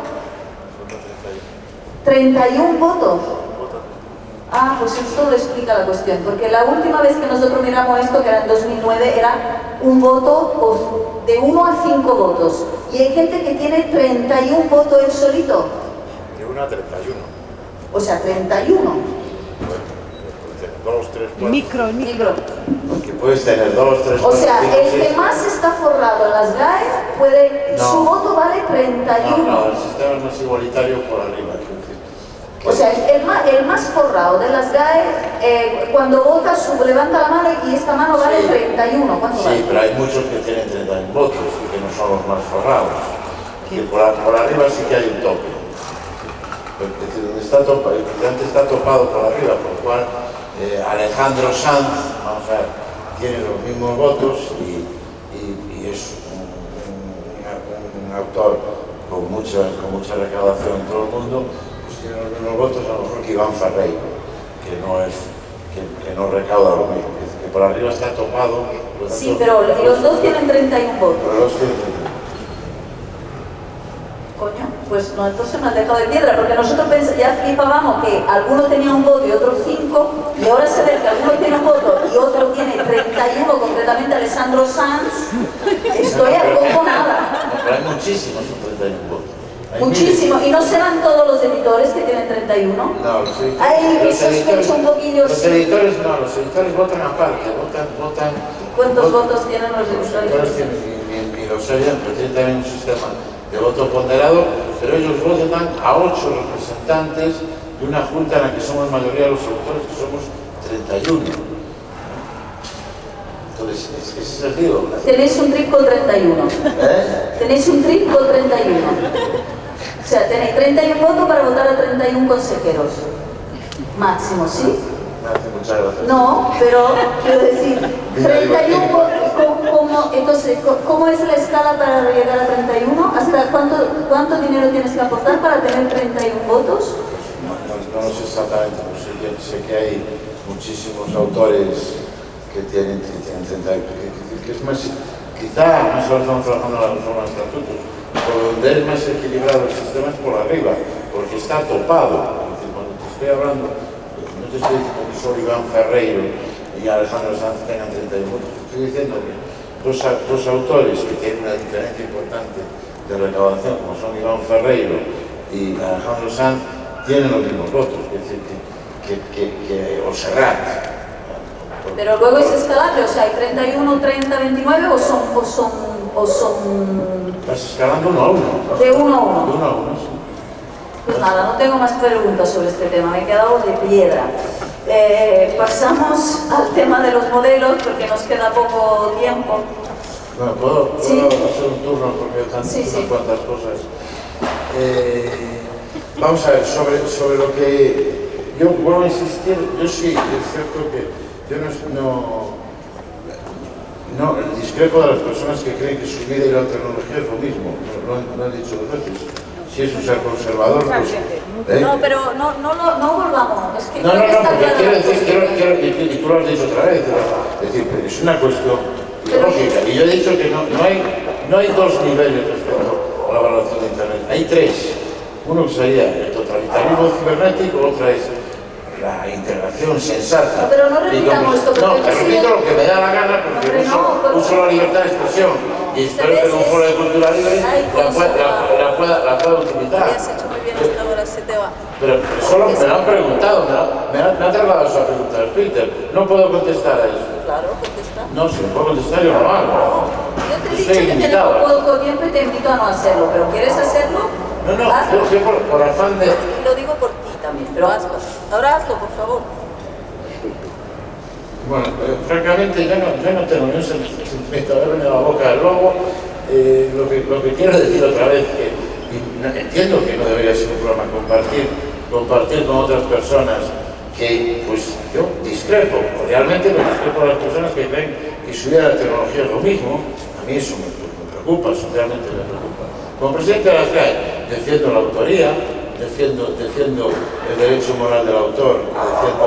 31 votos. Ah, pues esto lo explica la cuestión, porque la última vez que nosotros miramos esto, que era en 2009, era un voto de 1 a 5 votos. Y hay gente que tiene 31 votos él solito. De 1 a 31. O sea, 31. Dos, tres, cuatro. Micro, micro. Porque puedes tener dos, tres, O sea, el que más está forrado en las GAE, puede, su voto vale 31. No, no, el sistema es más igualitario por arriba. O sea, el más, el más forrado de las GAE, eh, cuando vota, sube, levanta la mano y esta mano vale 31. ¿Cuánto sí, pero hay muchos que tienen 31 votos y que no son los más forrados. Que por, arriba sí que hay un tope. Donde está topado, el presidente está topado por arriba, por lo cual eh, Alejandro Sanz, vamos a ver, tiene los mismos votos y, y- y es un, un- un autor con mucha, con mucha recaudación en todo el mundo, mismos votos a lo mejor que Iván Ferreiro, que no es que, que no recauda lo mismo, que, que por arriba está topado. por Sí, pero los dos tienen 31 votos. los Coño, pues no, entonces me has dejado de piedra, porque nosotros ya flipábamos que alguno tenía un voto y otro cinco, y ahora se ve que alguno tiene un voto y otro tiene 31, concretamente Alessandro Sanz, estoy a poco nada. Pero hay muchísimos con 31 votos. Muchísimo, y no serán todos los editores que tienen 31. miles. No, los editores. Ay, los sospecho editores- un poquillo, Los editores no, los editores votan aparte, votan, votan. ¿Cuántos votan- votos tienen los Los editores editores? tienen, y, tienen también un sistema de voto ponderado, pero ellos votan a ocho representantes de una junta en la que somos mayoría de los autores, que somos 31. Entonces, ese es el lío. Tenéis un trip con 31. ¿Eh? Tenéis un trip con 31. O sea, tenéis 31 votos para votar a 31 consejeros. Máximo, ¿sí? No, pero quiero decir, 31 votos, ¿cómo- cómo- entonces, co- ¿cómo es la escala para llegar a 31? ¿Hasta cuánto, cuánto dinero tienes que aportar para tener 31 votos? No, no- no lo sé exactamente, pero sé que, sé que hay muchísimos autores que tienen, que tienen 30 que, que- que es más, quizá, no solo estamos trabajando en la reforma de estatutos, donde es más equilibrado el sistema es por arriba, porque está topado. Cuando te estoy hablando, no te estoy diciendo que solo Iván Ferreiro y Alejandro Sanz tengan 31 votos, estoy diciendo que dos, dos autores que tienen una diferencia importante de recaudación, como son Iván Ferreiro y Alejandro Sanz, tienen los mismos votos, es decir, que, que, que. Pero luego es escalable, o sea, hay 31, 30, 29 o son, o son, o son Vas escalando uno a uno. de uno a uno. De uno a uno, sí. Pues nada, no tengo más preguntas sobre este tema, me he quedado de piedra. Eh, pasamos al tema de los modelos porque nos queda poco tiempo. Bueno, ¿puedo, puedo Sí. hacer un turno porque están Sí, sí. cuantas cosas? Eh, vamos a ver, sobre, sobre lo que yo vuelvo a insistir, yo sí, es cierto que yo no, no, no discrepo de las personas que creen que su vida y la tecnología es lo mismo, lo, lo han- dicho dos veces. Si es un ser conservador, pues... ¿eh? No, pero no, no, no volvamos, es que No, no, no, porque quiero decir, quiero, quiero, y, tú lo has dicho otra vez, es decir, es una cuestión lógica. Y yo he dicho que no, no, hay, no hay dos niveles respecto a la evaluación de Internet, hay tres. Uno sería el totalitarismo cibernético, otra es la integración sensata. No, pero no repitamos esto, No, repito el- lo que me da la gana porque uso, no, pero- uso la libertad de expresión y espero que un foro de cultura libre la, pueda- la- la pueda, la pueda utilizar. Pero solo me lo han preguntado, me, lo- me, ha- me ha trasladado esa pregunta al Twitter. No puedo contestar a eso. Claro, contesta. No, si no puedo contestar yo no lo hago. Yo te he dicho que invitado. tenemos poco tiempo y te invito a no hacerlo, pero ¿quieres hacerlo? No, no, yo, yo por, por afán de... Lo digo por ti también, pero hazlo. Ahora hazlo, por favor. Bueno, eh, francamente yo no, yo no tengo ni un sentimiento de a la boca del lobo. Eh, lo, que, lo que quiero decir otra vez, que entiendo que no debería ser un programa compartir, compartir con otras personas que, pues, yo discrepo, realmente me discrepo de las personas que creen que de la tecnología es lo mismo. A mí eso me, me preocupa, socialmente me preocupa. Como presidente de la SGAE defiendo la autoría, defiendo, defiendo el derecho moral del autor, defiendo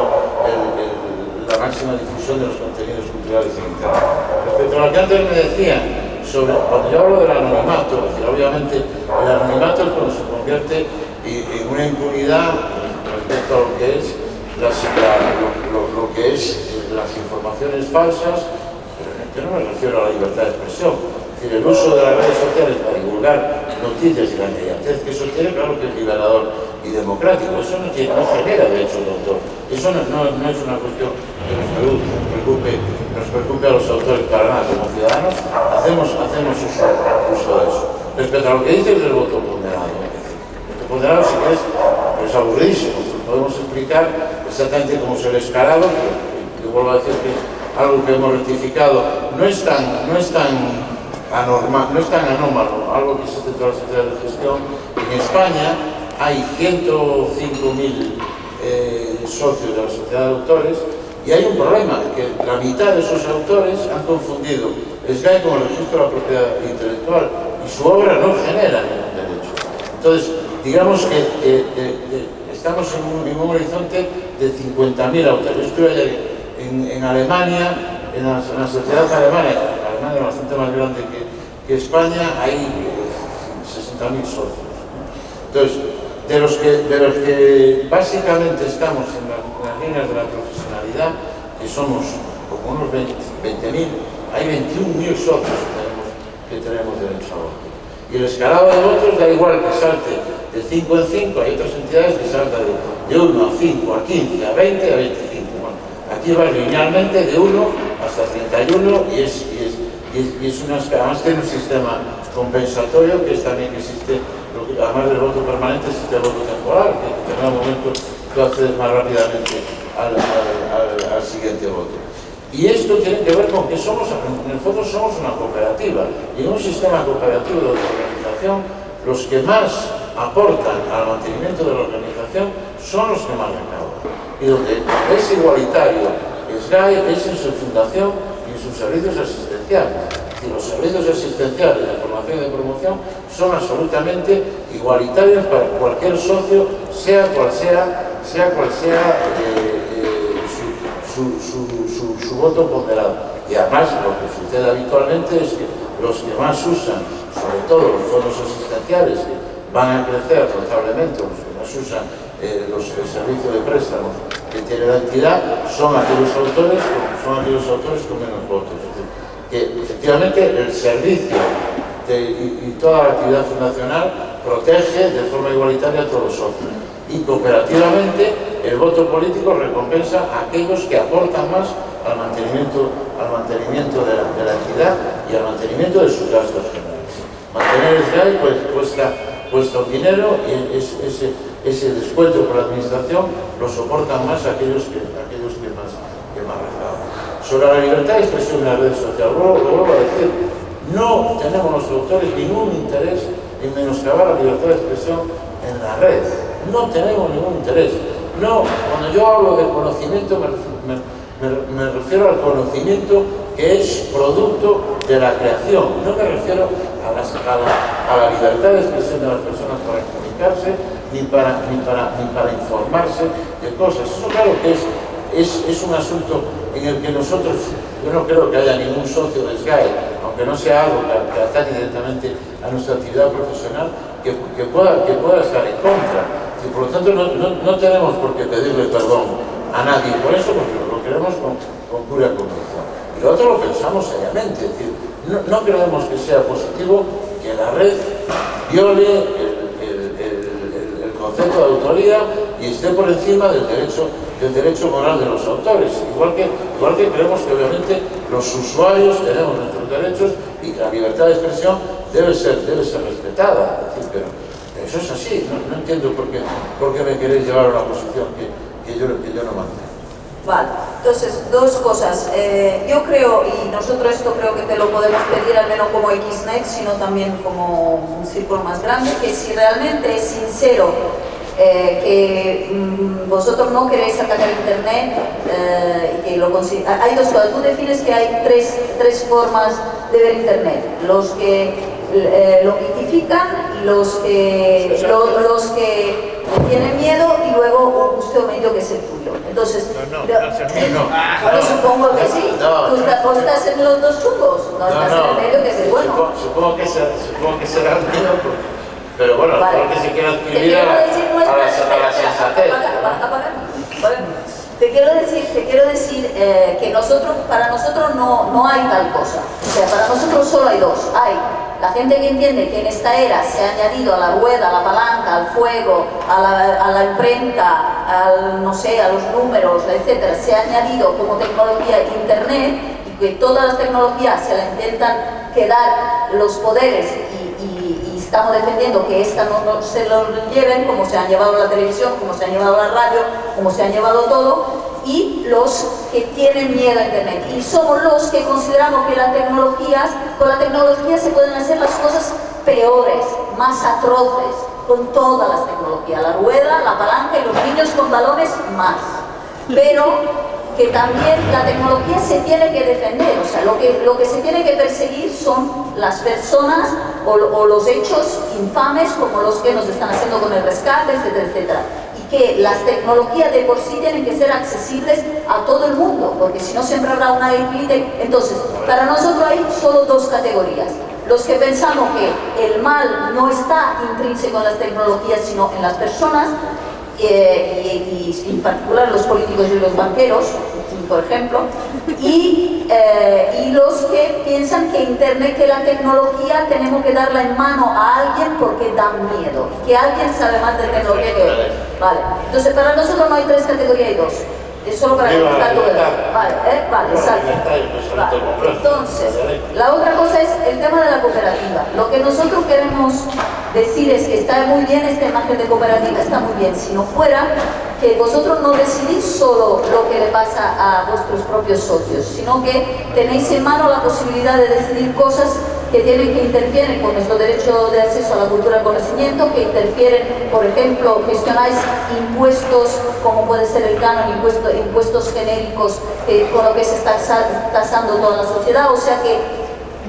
la máxima difusión de los contenidos culturales en Internet. Respecto a lo que antes me decían sobre, cuando yo hablo del anonimato, es obviamente el anonimato es cuando se convierte en una impunidad respecto a lo que es, las- la- lo, lo- lo que es eh, las informaciones falsas, yo no me refiero a la libertad de expresión. Es decir, el uso de las redes sociales para divulgar noticias y la inmediatez que eso tiene, claro que es liberador y democrático. Eso no, tiene, no genera derechos de autor. Eso no, es una cuestión que nos preocupe, nos preocupe, a los autores para nada. Como ciudadanos hacemos, hacemos uso, de eso. Respecto a lo que dices del voto ponderado, el voto ponderado, si quieres, pues es aburridísimo. Podemos explicar exactamente cómo es el escalado, yo vuelvo a decir que algo que hemos rectificado. No es tan, no es tan anormal, no es tan anómalo, algo que se centró la Sociedad de Gestión. En España hay 105.000 eh, socios de la Sociedad de Autores y hay un problema, que la mitad de esos autores han confundido SGAE con el registro de la propiedad intelectual y su obra no genera ningún derecho. Entonces, digamos que eh, eh, eh estamos en un, en un, horizonte de 50.000 autores. Yo estuve en, en Alemania, en la, en la sociedad alemana, Bastante más grande que, España, hay 60.000 socios. Entonces, de los, que, de los que básicamente estamos en, las líneas de la profesionalidad, que somos como unos 20.000, hay 21.000 socios que tenemos, que tenemos derecho a voto. Y el escalado de votos da igual que salte de 5 en 5, hay otras entidades que saltan de, 1 a 5, a 15, a 20, a 25. Bueno, aquí va linealmente de 1 hasta 31 y es, y es, y es, una, además tiene un sistema compensatorio que es también que existe, además del voto permanente existe el voto temporal, que en determinado momento tú accedes más rápidamente al, al, al siguiente voto. Y esto tiene que ver con que somos, en el fondo somos una cooperativa y en un sistema cooperativo de organización los que más aportan al mantenimiento de la organización son los que más recaudan. Y donde es igualitario SGAE es en su fundación y sus servicios asistenciales. Y los servicios asistenciales de formación y de promoción son absolutamente igualitarios para cualquier socio, sea cual sea, sea cual sea eh, su, voto ponderado. Y además lo que sucede habitualmente es que los que más usan, sobre todo los fondos asistenciales, que van a crecer notablemente, los que más usan eh, los, el servicio de préstamos que tiene la entidad, son aquellos autores, son aquellos autores con menos votos. que efectivamente el servicio y, toda la actividad fundacional protege de forma igualitaria a todos los socios. Y cooperativamente el voto político recompensa a aquellos que aportan más al mantenimiento, al mantenimiento de, la, entidad y al mantenimiento de sus gastos generales. Mantener el SGAE pues, cuesta, cuesta dinero y ese, ese descuento por la administración lo soportan más aquellos que, más, que Sobre la libertad de expresión en las redes sociales, lo, lo vuelvo a decir, no tenemos los autores ningún interés en menoscabar la libertad de expresión en la red. No tenemos ningún interés. No, cuando yo hablo de conocimiento me, refiero al conocimiento que es producto de la creación. No me refiero a, la, libertad de expresión de las personas para comunicarse ni para, ni para, ni para informarse de cosas. Eso claro que es, es, un asunto en el que nosotros, yo no creo que haya ningún socio de SGAE, aunque no sea algo que, que directamente a nuestra actividad profesional, que, que, pueda, que pueda estar en contra y por lo tanto no, tenemos por qué pedirle perdón a nadie por eso, porque lo queremos con, pura convicción. Y lo otro lo pensamos seriamente, es decir, no, creemos que sea positivo que la red viole el, concepto de autoría y esté por encima del derecho, del derecho moral de los autores. Igual que, igual que creemos que obviamente los usuarios tenemos nuestros derechos y que la libertad de expresión debe ser, debe ser respetada. pero, eso es así, no, entiendo por qué, por qué, me queréis llevar a una posición que, que, yo, que yo no mantengo. Vale, entonces, dos cosas. Eh, yo creo, y nosotros esto creo que te lo podemos pedir al menos como XNET, sino también como un círculo más grande, que si realmente es sincero eh, que mm, vosotros no queréis atacar Internet, eh, y que lo hay dos cosas. Tú defines que hay tres, tres formas de ver Internet. Los que lo critifican y los que, los que tienen miedo y luego un gusto medio que es el tuyo. Entonces, no, supongo que sí. ¿Tú estás, en los dos chungos? No, estás en el medio que es el bueno. Supongo, que, será, supongo que será el mío, pero bueno, vale. que se quiera adquirir a, la, a la sensatez. Te quiero decir, te quiero decir eh, que nosotros, para nosotros no, no hay tal cosa. O sea, para nosotros solo hay dos. Hay la gente que entiende que en esta era se ha añadido a la rueda, a la palanca, al fuego, a la, imprenta, al, no sé, a los números, etcétera, se ha añadido como tecnología Internet y que todas las tecnologías se la intentan quedar los poderes y, estamos defendiendo que esta no, no, se lo lleven como se han llevado la televisión, como se ha llevado la radio, como se ha llevado todo y los que tienen miedo a Internet. Y somos los que consideramos que las tecnologías, con la tecnología se pueden hacer las cosas peores, más atroces, con todas las tecnologías. La rueda, la palanca y los niños con balones más. Pero que también la tecnología se tiene que defender, o sea, lo que, lo que se tiene que perseguir son las personas o, o los hechos infames como los que nos están haciendo con el rescate, etcétera, etcétera que las tecnologías de por sí tienen que ser accesibles a todo el mundo, porque si no siempre habrá una élite. Entonces, para nosotros hay solo dos categorías. Los que pensamos que el mal no está intrínseco en las tecnologías, sino en las personas, eh, y, en particular los políticos y los banqueros, por ejemplo, y, eh, y, los que piensan que Internet, que la tecnología tenemos que darla en mano a alguien porque da miedo, que alguien sabe más de tecnología que Vale, entonces para nosotros no hay tres categorías, hay dos. Es solo para contestar todo Vale, ¿eh? vale, exacto. Entonces, la otra cosa es el tema de la cooperativa. Lo que nosotros queremos decir es que está muy bien esta imagen de cooperativa, está muy bien. Si no fuera que vosotros no decidís solo lo que le pasa a vuestros propios socios, sino que tenéis en mano la posibilidad de decidir cosas que tienen que interfieren con nuestro derecho de acceso a la cultura del conocimiento, que interfieren, por ejemplo, gestionáis impuestos, como puede ser el canon, impuestos, impuestos genéricos, con lo que se está tasando toda la sociedad, o sea que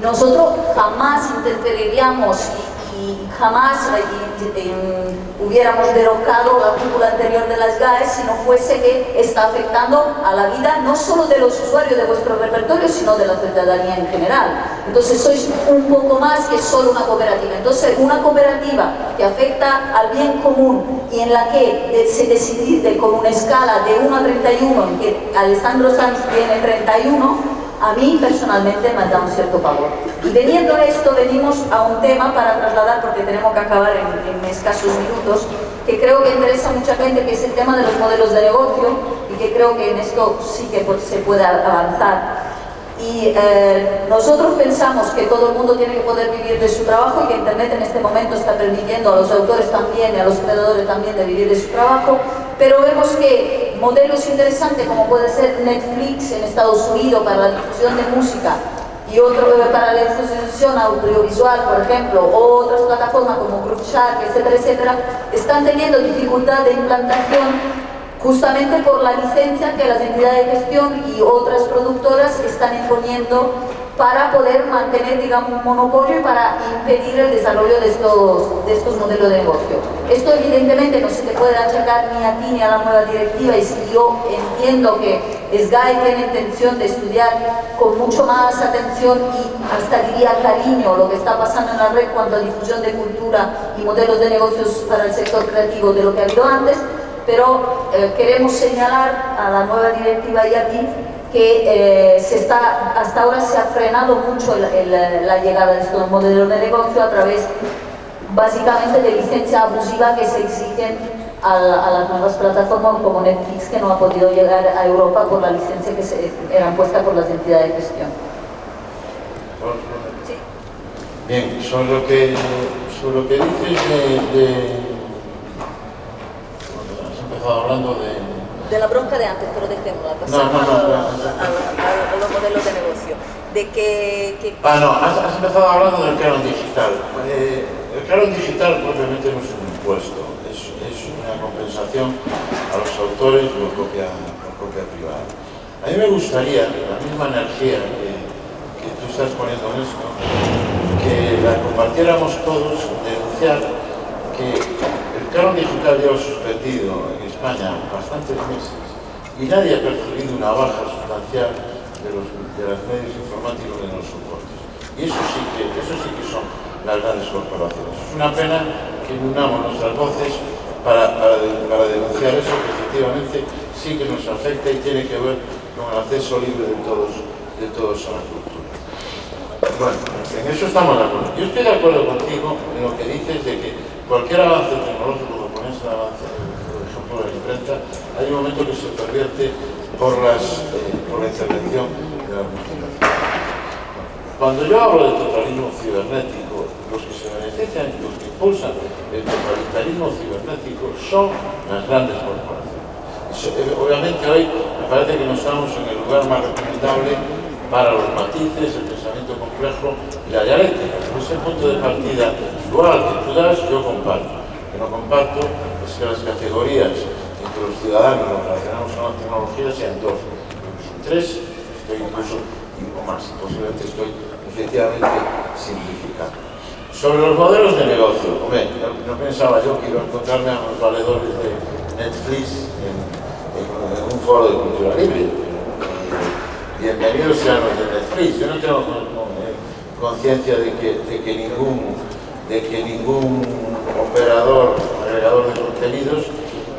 nosotros jamás interferiríamos jamás hubiéramos derrocado la cúpula anterior de las GAES si no fuese que está afectando a la vida no solo de los usuarios de vuestro repertorio, sino de la ciudadanía en general. Entonces sois un poco más que solo una cooperativa. Entonces una cooperativa que afecta al bien común y en la que se decide con una escala de 1 a 31, en que Alessandro Sanz tiene 31, a mí personalmente me da un cierto pavor. Y veniendo a esto, venimos a un tema para trasladar, porque tenemos que acabar en, escasos minutos, que creo que interesa a mucha gente, que es el tema de los modelos de negocio, y que creo que en esto sí que se puede avanzar. Y eh, nosotros pensamos que todo el mundo tiene que poder vivir de su trabajo y que Internet en este momento está permitiendo a los autores también y a los creadores también de vivir de su trabajo, pero vemos que modelos interesantes como puede ser Netflix en Estados Unidos para la difusión de música y otro para la difusión audiovisual, por ejemplo, o otras plataformas como Grooveshark, etcétera, etcétera, están teniendo dificultad de implantación justamente por la licencia que las entidades de gestión y otras productoras están imponiendo para poder mantener, digamos, un monopolio y para impedir el desarrollo de estos, de estos modelos de negocio. Esto evidentemente no se te puede achacar ni a ti ni a la nueva directiva y si yo entiendo que SGAI tiene intención de estudiar con mucho más atención y hasta diría cariño lo que está pasando en la red cuanto a difusión de cultura y modelos de negocios para el sector creativo de lo que ha habido antes, pero eh, queremos señalar a la nueva directiva ti que eh, se está, hasta ahora se ha frenado mucho la llegada de estos modelos de negocio a través básicamente de licencia abusiva que se exigen a, las nuevas plataformas como Netflix que no ha podido llegar a Europa por la licencia que se eran puesta por las entidades de gestión. Bien, sobre lo que, sobre lo que dices de hablando de... De la bronca de antes, pero dejémosla, pasamos a, los modelos de negocio. De que, Ah, no, has, empezado hablando del canon digital. Eh, el canon digital propiamente no es un impuesto, es, es una compensación a los autores por copia, copia privada. A mí me gustaría, la misma energía que, que tú estás poniendo en esto, que la compartiéramos todos, denunciar que el canon digital lleva suspendido en España bastantes meses y nadie ha percibido una baja sustancial de los, de los medios informáticos de los soportes. Y eso sí, que, eso sí que son las grandes corporaciones. Es una pena que unamos nuestras voces para, para, para denunciar eso que efectivamente sí que nos afecta y tiene que ver con el acceso libre de todos, de todos a la cultura. Bueno, en eso estamos de acuerdo. Yo estoy de acuerdo contigo en lo que dices de que cualquier avance tecnológico que pones avance la imprenta, hay un momento que se pervierte por, las, eh, por la intervención de la multinacional. Cuando yo hablo de totalismo cibernético, los que se benefician, los que impulsan el totalitarismo cibernético son las grandes corporaciones. Eh, obviamente hoy me parece que no estamos en el lugar más recomendable para los matices, el pensamiento complejo y la dialéctica. ese punto de partida dual que tú das, yo comparto. que no comparto es que las categorías entre los ciudadanos nos relacionamos con la tecnología sean dos, incluso tres, estoy incluso o más, posiblemente estoy efectivamente simplificando. Sobre los modelos de negocio, hombre, no, no pensaba yo que iba a encontrarme a los valedores de Netflix en, en, en un foro de cultura libre. Eh, bienvenidos sean los de Netflix, yo no tengo eh, conciencia de que, de que ningún de que ningún operador, agregador de contenidos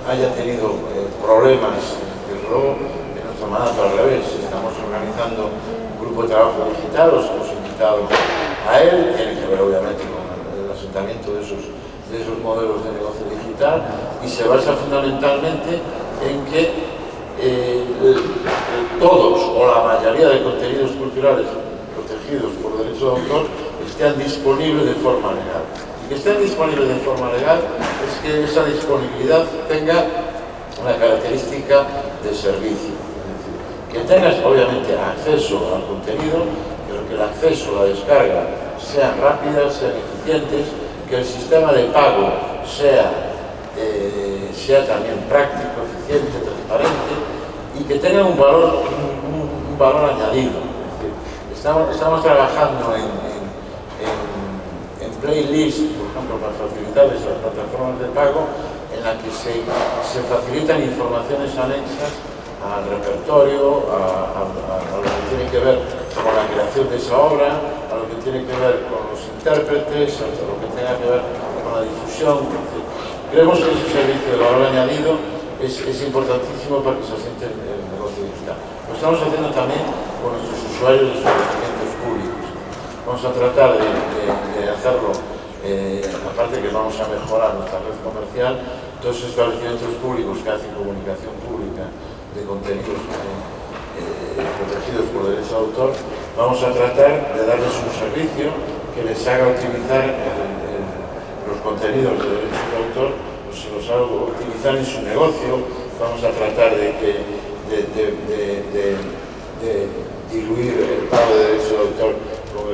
haya tenido eh, problemas. Desde luego, en nuestra manera al revés, estamos organizando un grupo de trabajo digital, los hemos invitado a él, tiene que ver obviamente con el asentamiento de esos, de esos modelos de negocio digital y se basa fundamentalmente en que eh, todos o la mayoría de contenidos culturales protegidos por derecho de autor estén disponibles de forma legal. Y que estén disponibles de forma legal es que esa disponibilidad tenga una característica de servicio. que tengas obviamente acceso al contenido, pero que el acceso, la descarga sean rápidas, sean eficientes, que el sistema de pago sea, eh, sea también práctico, eficiente, transparente y que tenga un valor, un, valor añadido. estamos, estamos trabajando en, playlist, por ejemplo, para facilitar las plataformas de pago, en la que se, facilitan informaciones anexas al repertorio, a, lo que tiene que ver con la creación de esa obra, a lo que tiene que ver con los intérpretes, a lo que tenga que ver con la difusión. Creemos que ese servicio de valor añadido es, es importantísimo para que se asiente el, negocio digital. Lo estamos haciendo también con nuestros usuarios de públicos. Vamos a tratar de, hacerlo, eh, aparte que vamos a mejorar nuestra red comercial, todos los establecimientos públicos que hacen comunicación pública de contenidos eh, protegidos por derecho de autor, vamos a tratar de darles un servicio que les haga utilizar los contenidos de derecho de autor, pues se los haga utilizar en su negocio, vamos a tratar de, de, diluir el pago de derecho de autor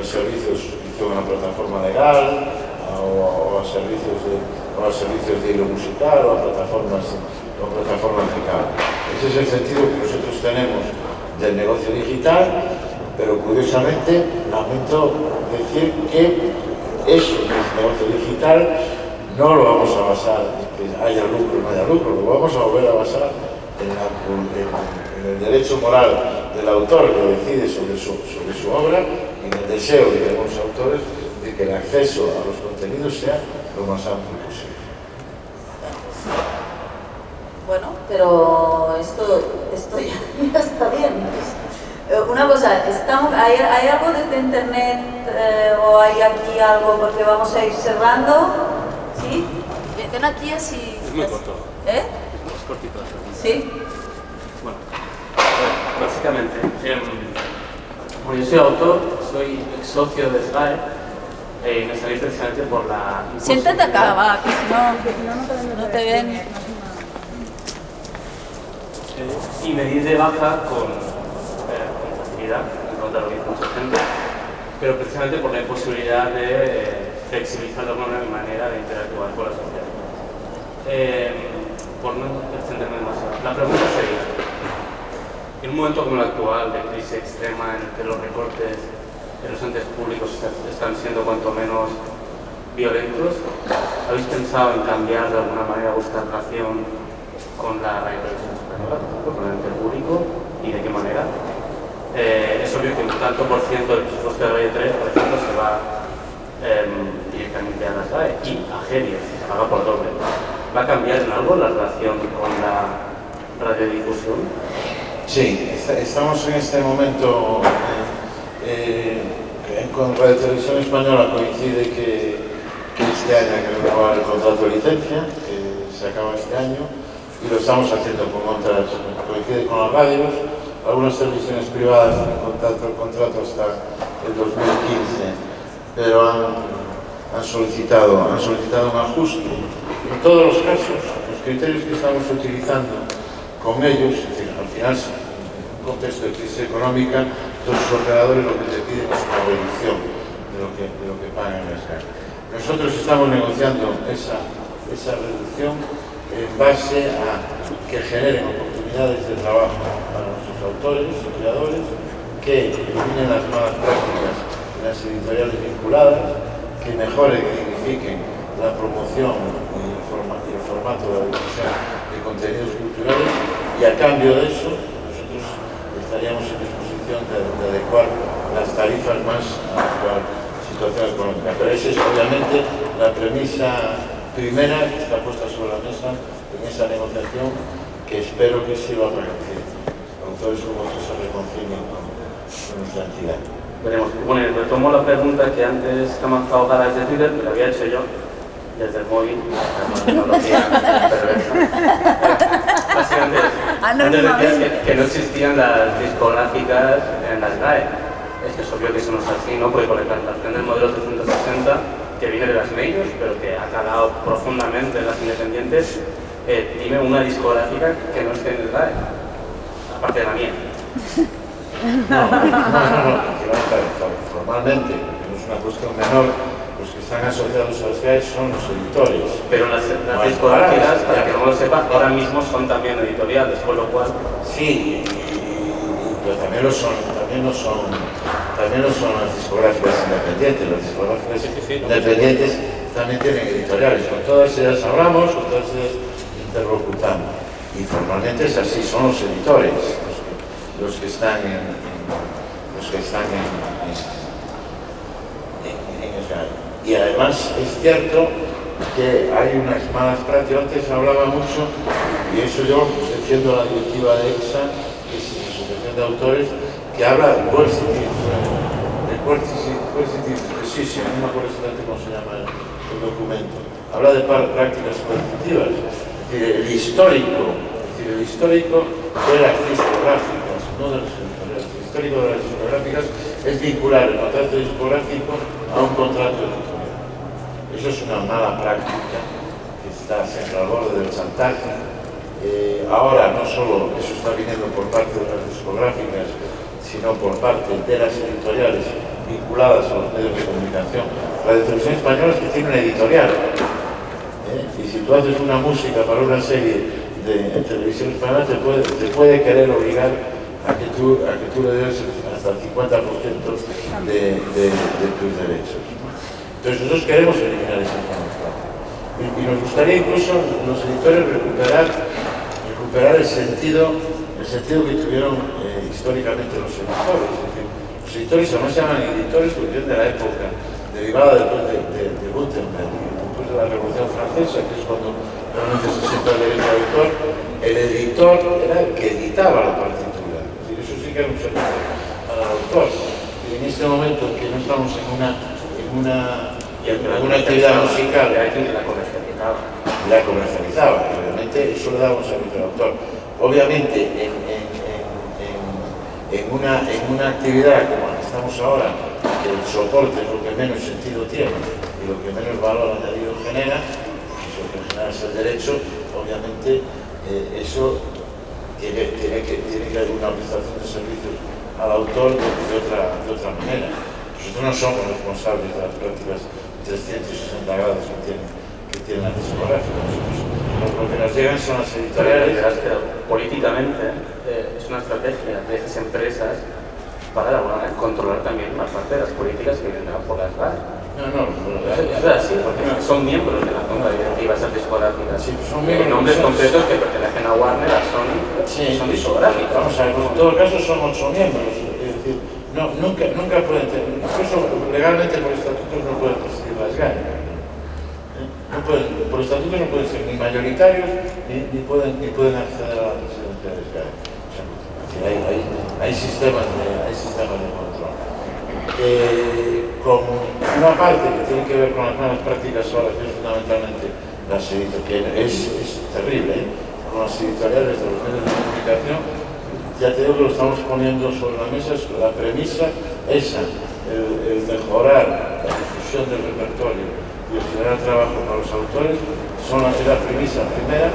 servicio de una plataforma legal o, a servicios de, o a servicios de hilo musical o a plataformas, o plataformas Ese es el sentido que nosotros tenemos del negocio digital, pero curiosamente lamento decir que eso del negocio digital no lo vamos a basar en que haya lucro o no haya lucro, lo vamos a volver a basar en, el derecho moral del autor que decide sobre su, sobre su obra en el deseo de los autores de que el acceso a los contenidos sea lo más amplio posible. Bueno, pero esto, esto ya, está bien. Eh, una cosa, estamos, ¿hay, ¿hay algo desde internet eh, o hay aquí algo porque vamos a ir cerrando? ¿Sí? Ven aquí así. Es muy corto. ¿Eh? Es cortito. ¿Sí? Bueno, básicamente, eh, como yo soy autor, soy ex socio de SGAE, eh, me salí precisamente por la... Siéntate acá, va, que si no, no te ven. Eh, y me di de baja con, eh, con facilidad, en lo que dice mucha gente, pero precisamente por la imposibilidad de eh, flexibilizar de alguna manera de interactuar con la sociedad. Eh, por no extenderme demasiado. La pregunta sería, en un momento como el actual, de crisis extrema en que los recortes en los entes públicos están siendo cuanto menos violentos, ¿habéis pensado en cambiar de alguna manera vuestra relación con la radio española, con el ente público, y de qué manera? Eh, es obvio que un tanto por ciento del presupuesto de Radio 3, por ejemplo, se va em, directamente a las RAE y a GEDIA, se paga por doble. ¿Va a cambiar en algo la relación con la radiodifusión? Sí, estamos en este momento, eh, eh, con Radio Televisión Española coincide que, este año hay que renovar el contrato de licencia, que se acaba este año, y lo estamos haciendo con otras, coincide con las radios, algunas televisiones privadas tienen contrato, el contrato hasta el 2015, pero han, solicitado, han solicitado un ajuste. En todos los casos, los criterios que estamos utilizando con ellos, al final contexto de crisis económica, todos los operadores lo que te piden es una reducción de lo que, de lo que pagan las cargas. Nosotros estamos negociando esa, esa reducción en base a que generen oportunidades de trabajo para nuestros autores, creadores, que eliminen las malas prácticas en las editoriales vinculadas, que mejoren y dignifiquen la promoción y el, formato de la difusión de contenidos culturales y a cambio de eso estaríamos en disposición de, adecuar las tarifas más a la situación económica. Pero esa es obviamente la premisa primera que está puesta sobre la mesa en esa negociación que espero que sirva para que autores como otros se reconcilien con, nuestra entidad. Veremos. Bueno, retomo la pregunta que antes te ha para de Twitter, que la había hecho yo desde el móvil, la tecnología perversa. Básicamente, antes decías que, no existían las discográficas en las GAE. Es que es obvio que eso no es así, ¿no? Porque con la implantación del modelo 360, que viene de las medios, pero que ha calado profundamente en las independientes, eh, dime una discográfica que no esté en el GAE, aparte de la mía. No, no, no, no, formalmente, no es una cuestión menor, los que están asociados a los GAE son los editores. Pero las, las discográficas, para que no lo sepa, ahora mismo son también editoriales, con lo cual... Sí, pero también lo son, también lo son, también lo son las discográficas independientes, las discográficas independientes también tienen editoriales, con todas ellas hablamos, con todas ellas interlocutamos. Y formalmente es así, son los editores los que, están en, los que están en, en, en el y además es cierto que hay unas malas prácticas, antes hablaba mucho, y eso yo defiendo la directiva de EXA, que es la Asociación de Autores, que habla de coercitive, de coercitive precision, no me acuerdo cómo se llama el, documento, habla de prácticas coercitivas, es decir, el histórico, es decir, el histórico de las discográficas, no de las el histórico de las discográficas es vincular el contrato discográfico a un contrato editorial. Eso es una mala práctica que está siempre al borde del chantaje. Eh, ahora no solo eso está viniendo por parte de las discográficas, sino por parte de las editoriales vinculadas a los medios de comunicación. La televisión española es que tiene una editorial. ¿eh? Y si tú haces una música para una serie de televisión española, te puede, querer obligar a que tú, le des hasta el 50% de, de, de tus derechos. Entonces nosotros queremos eliminar esa información. Y, nos gustaría incluso los editores recuperar, recuperar el sentido, el sentido que tuvieron eh, históricamente los editores. Los editores además se llaman editores porque de la época derivada después de, de, de Gutenberg, después de la Revolución Francesa, que es cuando realmente se sienta el derecho autor, el editor era el que editaba la partitura. Es eso sí que era un servicio al autor. Y en este momento que no estamos en una una, una actividad musical. La comercializaba. La comercializaba, obviamente eso le daba un servicio al autor. Obviamente en, en, en, una, en una actividad como la que estamos ahora, que el soporte es lo que menos sentido tiene y lo que menos valor añadido genera, eso que genera es el derecho, obviamente eh, eso tiene, tiene, que, tiene que haber una prestación de servicios al autor de, otra, de otra manera. No somos responsables de las prácticas 360 grados que tienen, que tienen las discográficas. lo que nos llegan son las editoriales. políticamente eh, es una estrategia de esas empresas para controlar también una parte de las políticas que vienen por las RAE. No, no, no, es así, porque son miembros de la junta directiva esas discográficas. Sí, son miembros. Nombres concretos que pertenecen a Warner, a Sony, sí, son discográficas. Vamos a ver, en todo caso son ocho miembros. Es decir, no, nunca, nunca pueden tener, incluso legalmente por estatutos no pueden presidir las. ¿eh? No pueden, por estatutos no pueden ser ni mayoritarios ni, pueden, ni pueden acceder a la presidencia de GAE. O hay, hay, hay, sistemas de, hay sistemas de control. Eh, una parte que tiene que ver con las nuevas prácticas ahora, que fundamentalmente las editoriales, que es, es terrible, ¿eh? con las editoriales de los medios de comunicación, ya te digo que lo estamos poniendo sobre la mesa, es la premisa esa, el, mejorar la difusión del repertorio y el generar trabajo para los autores, son la, la premisa primera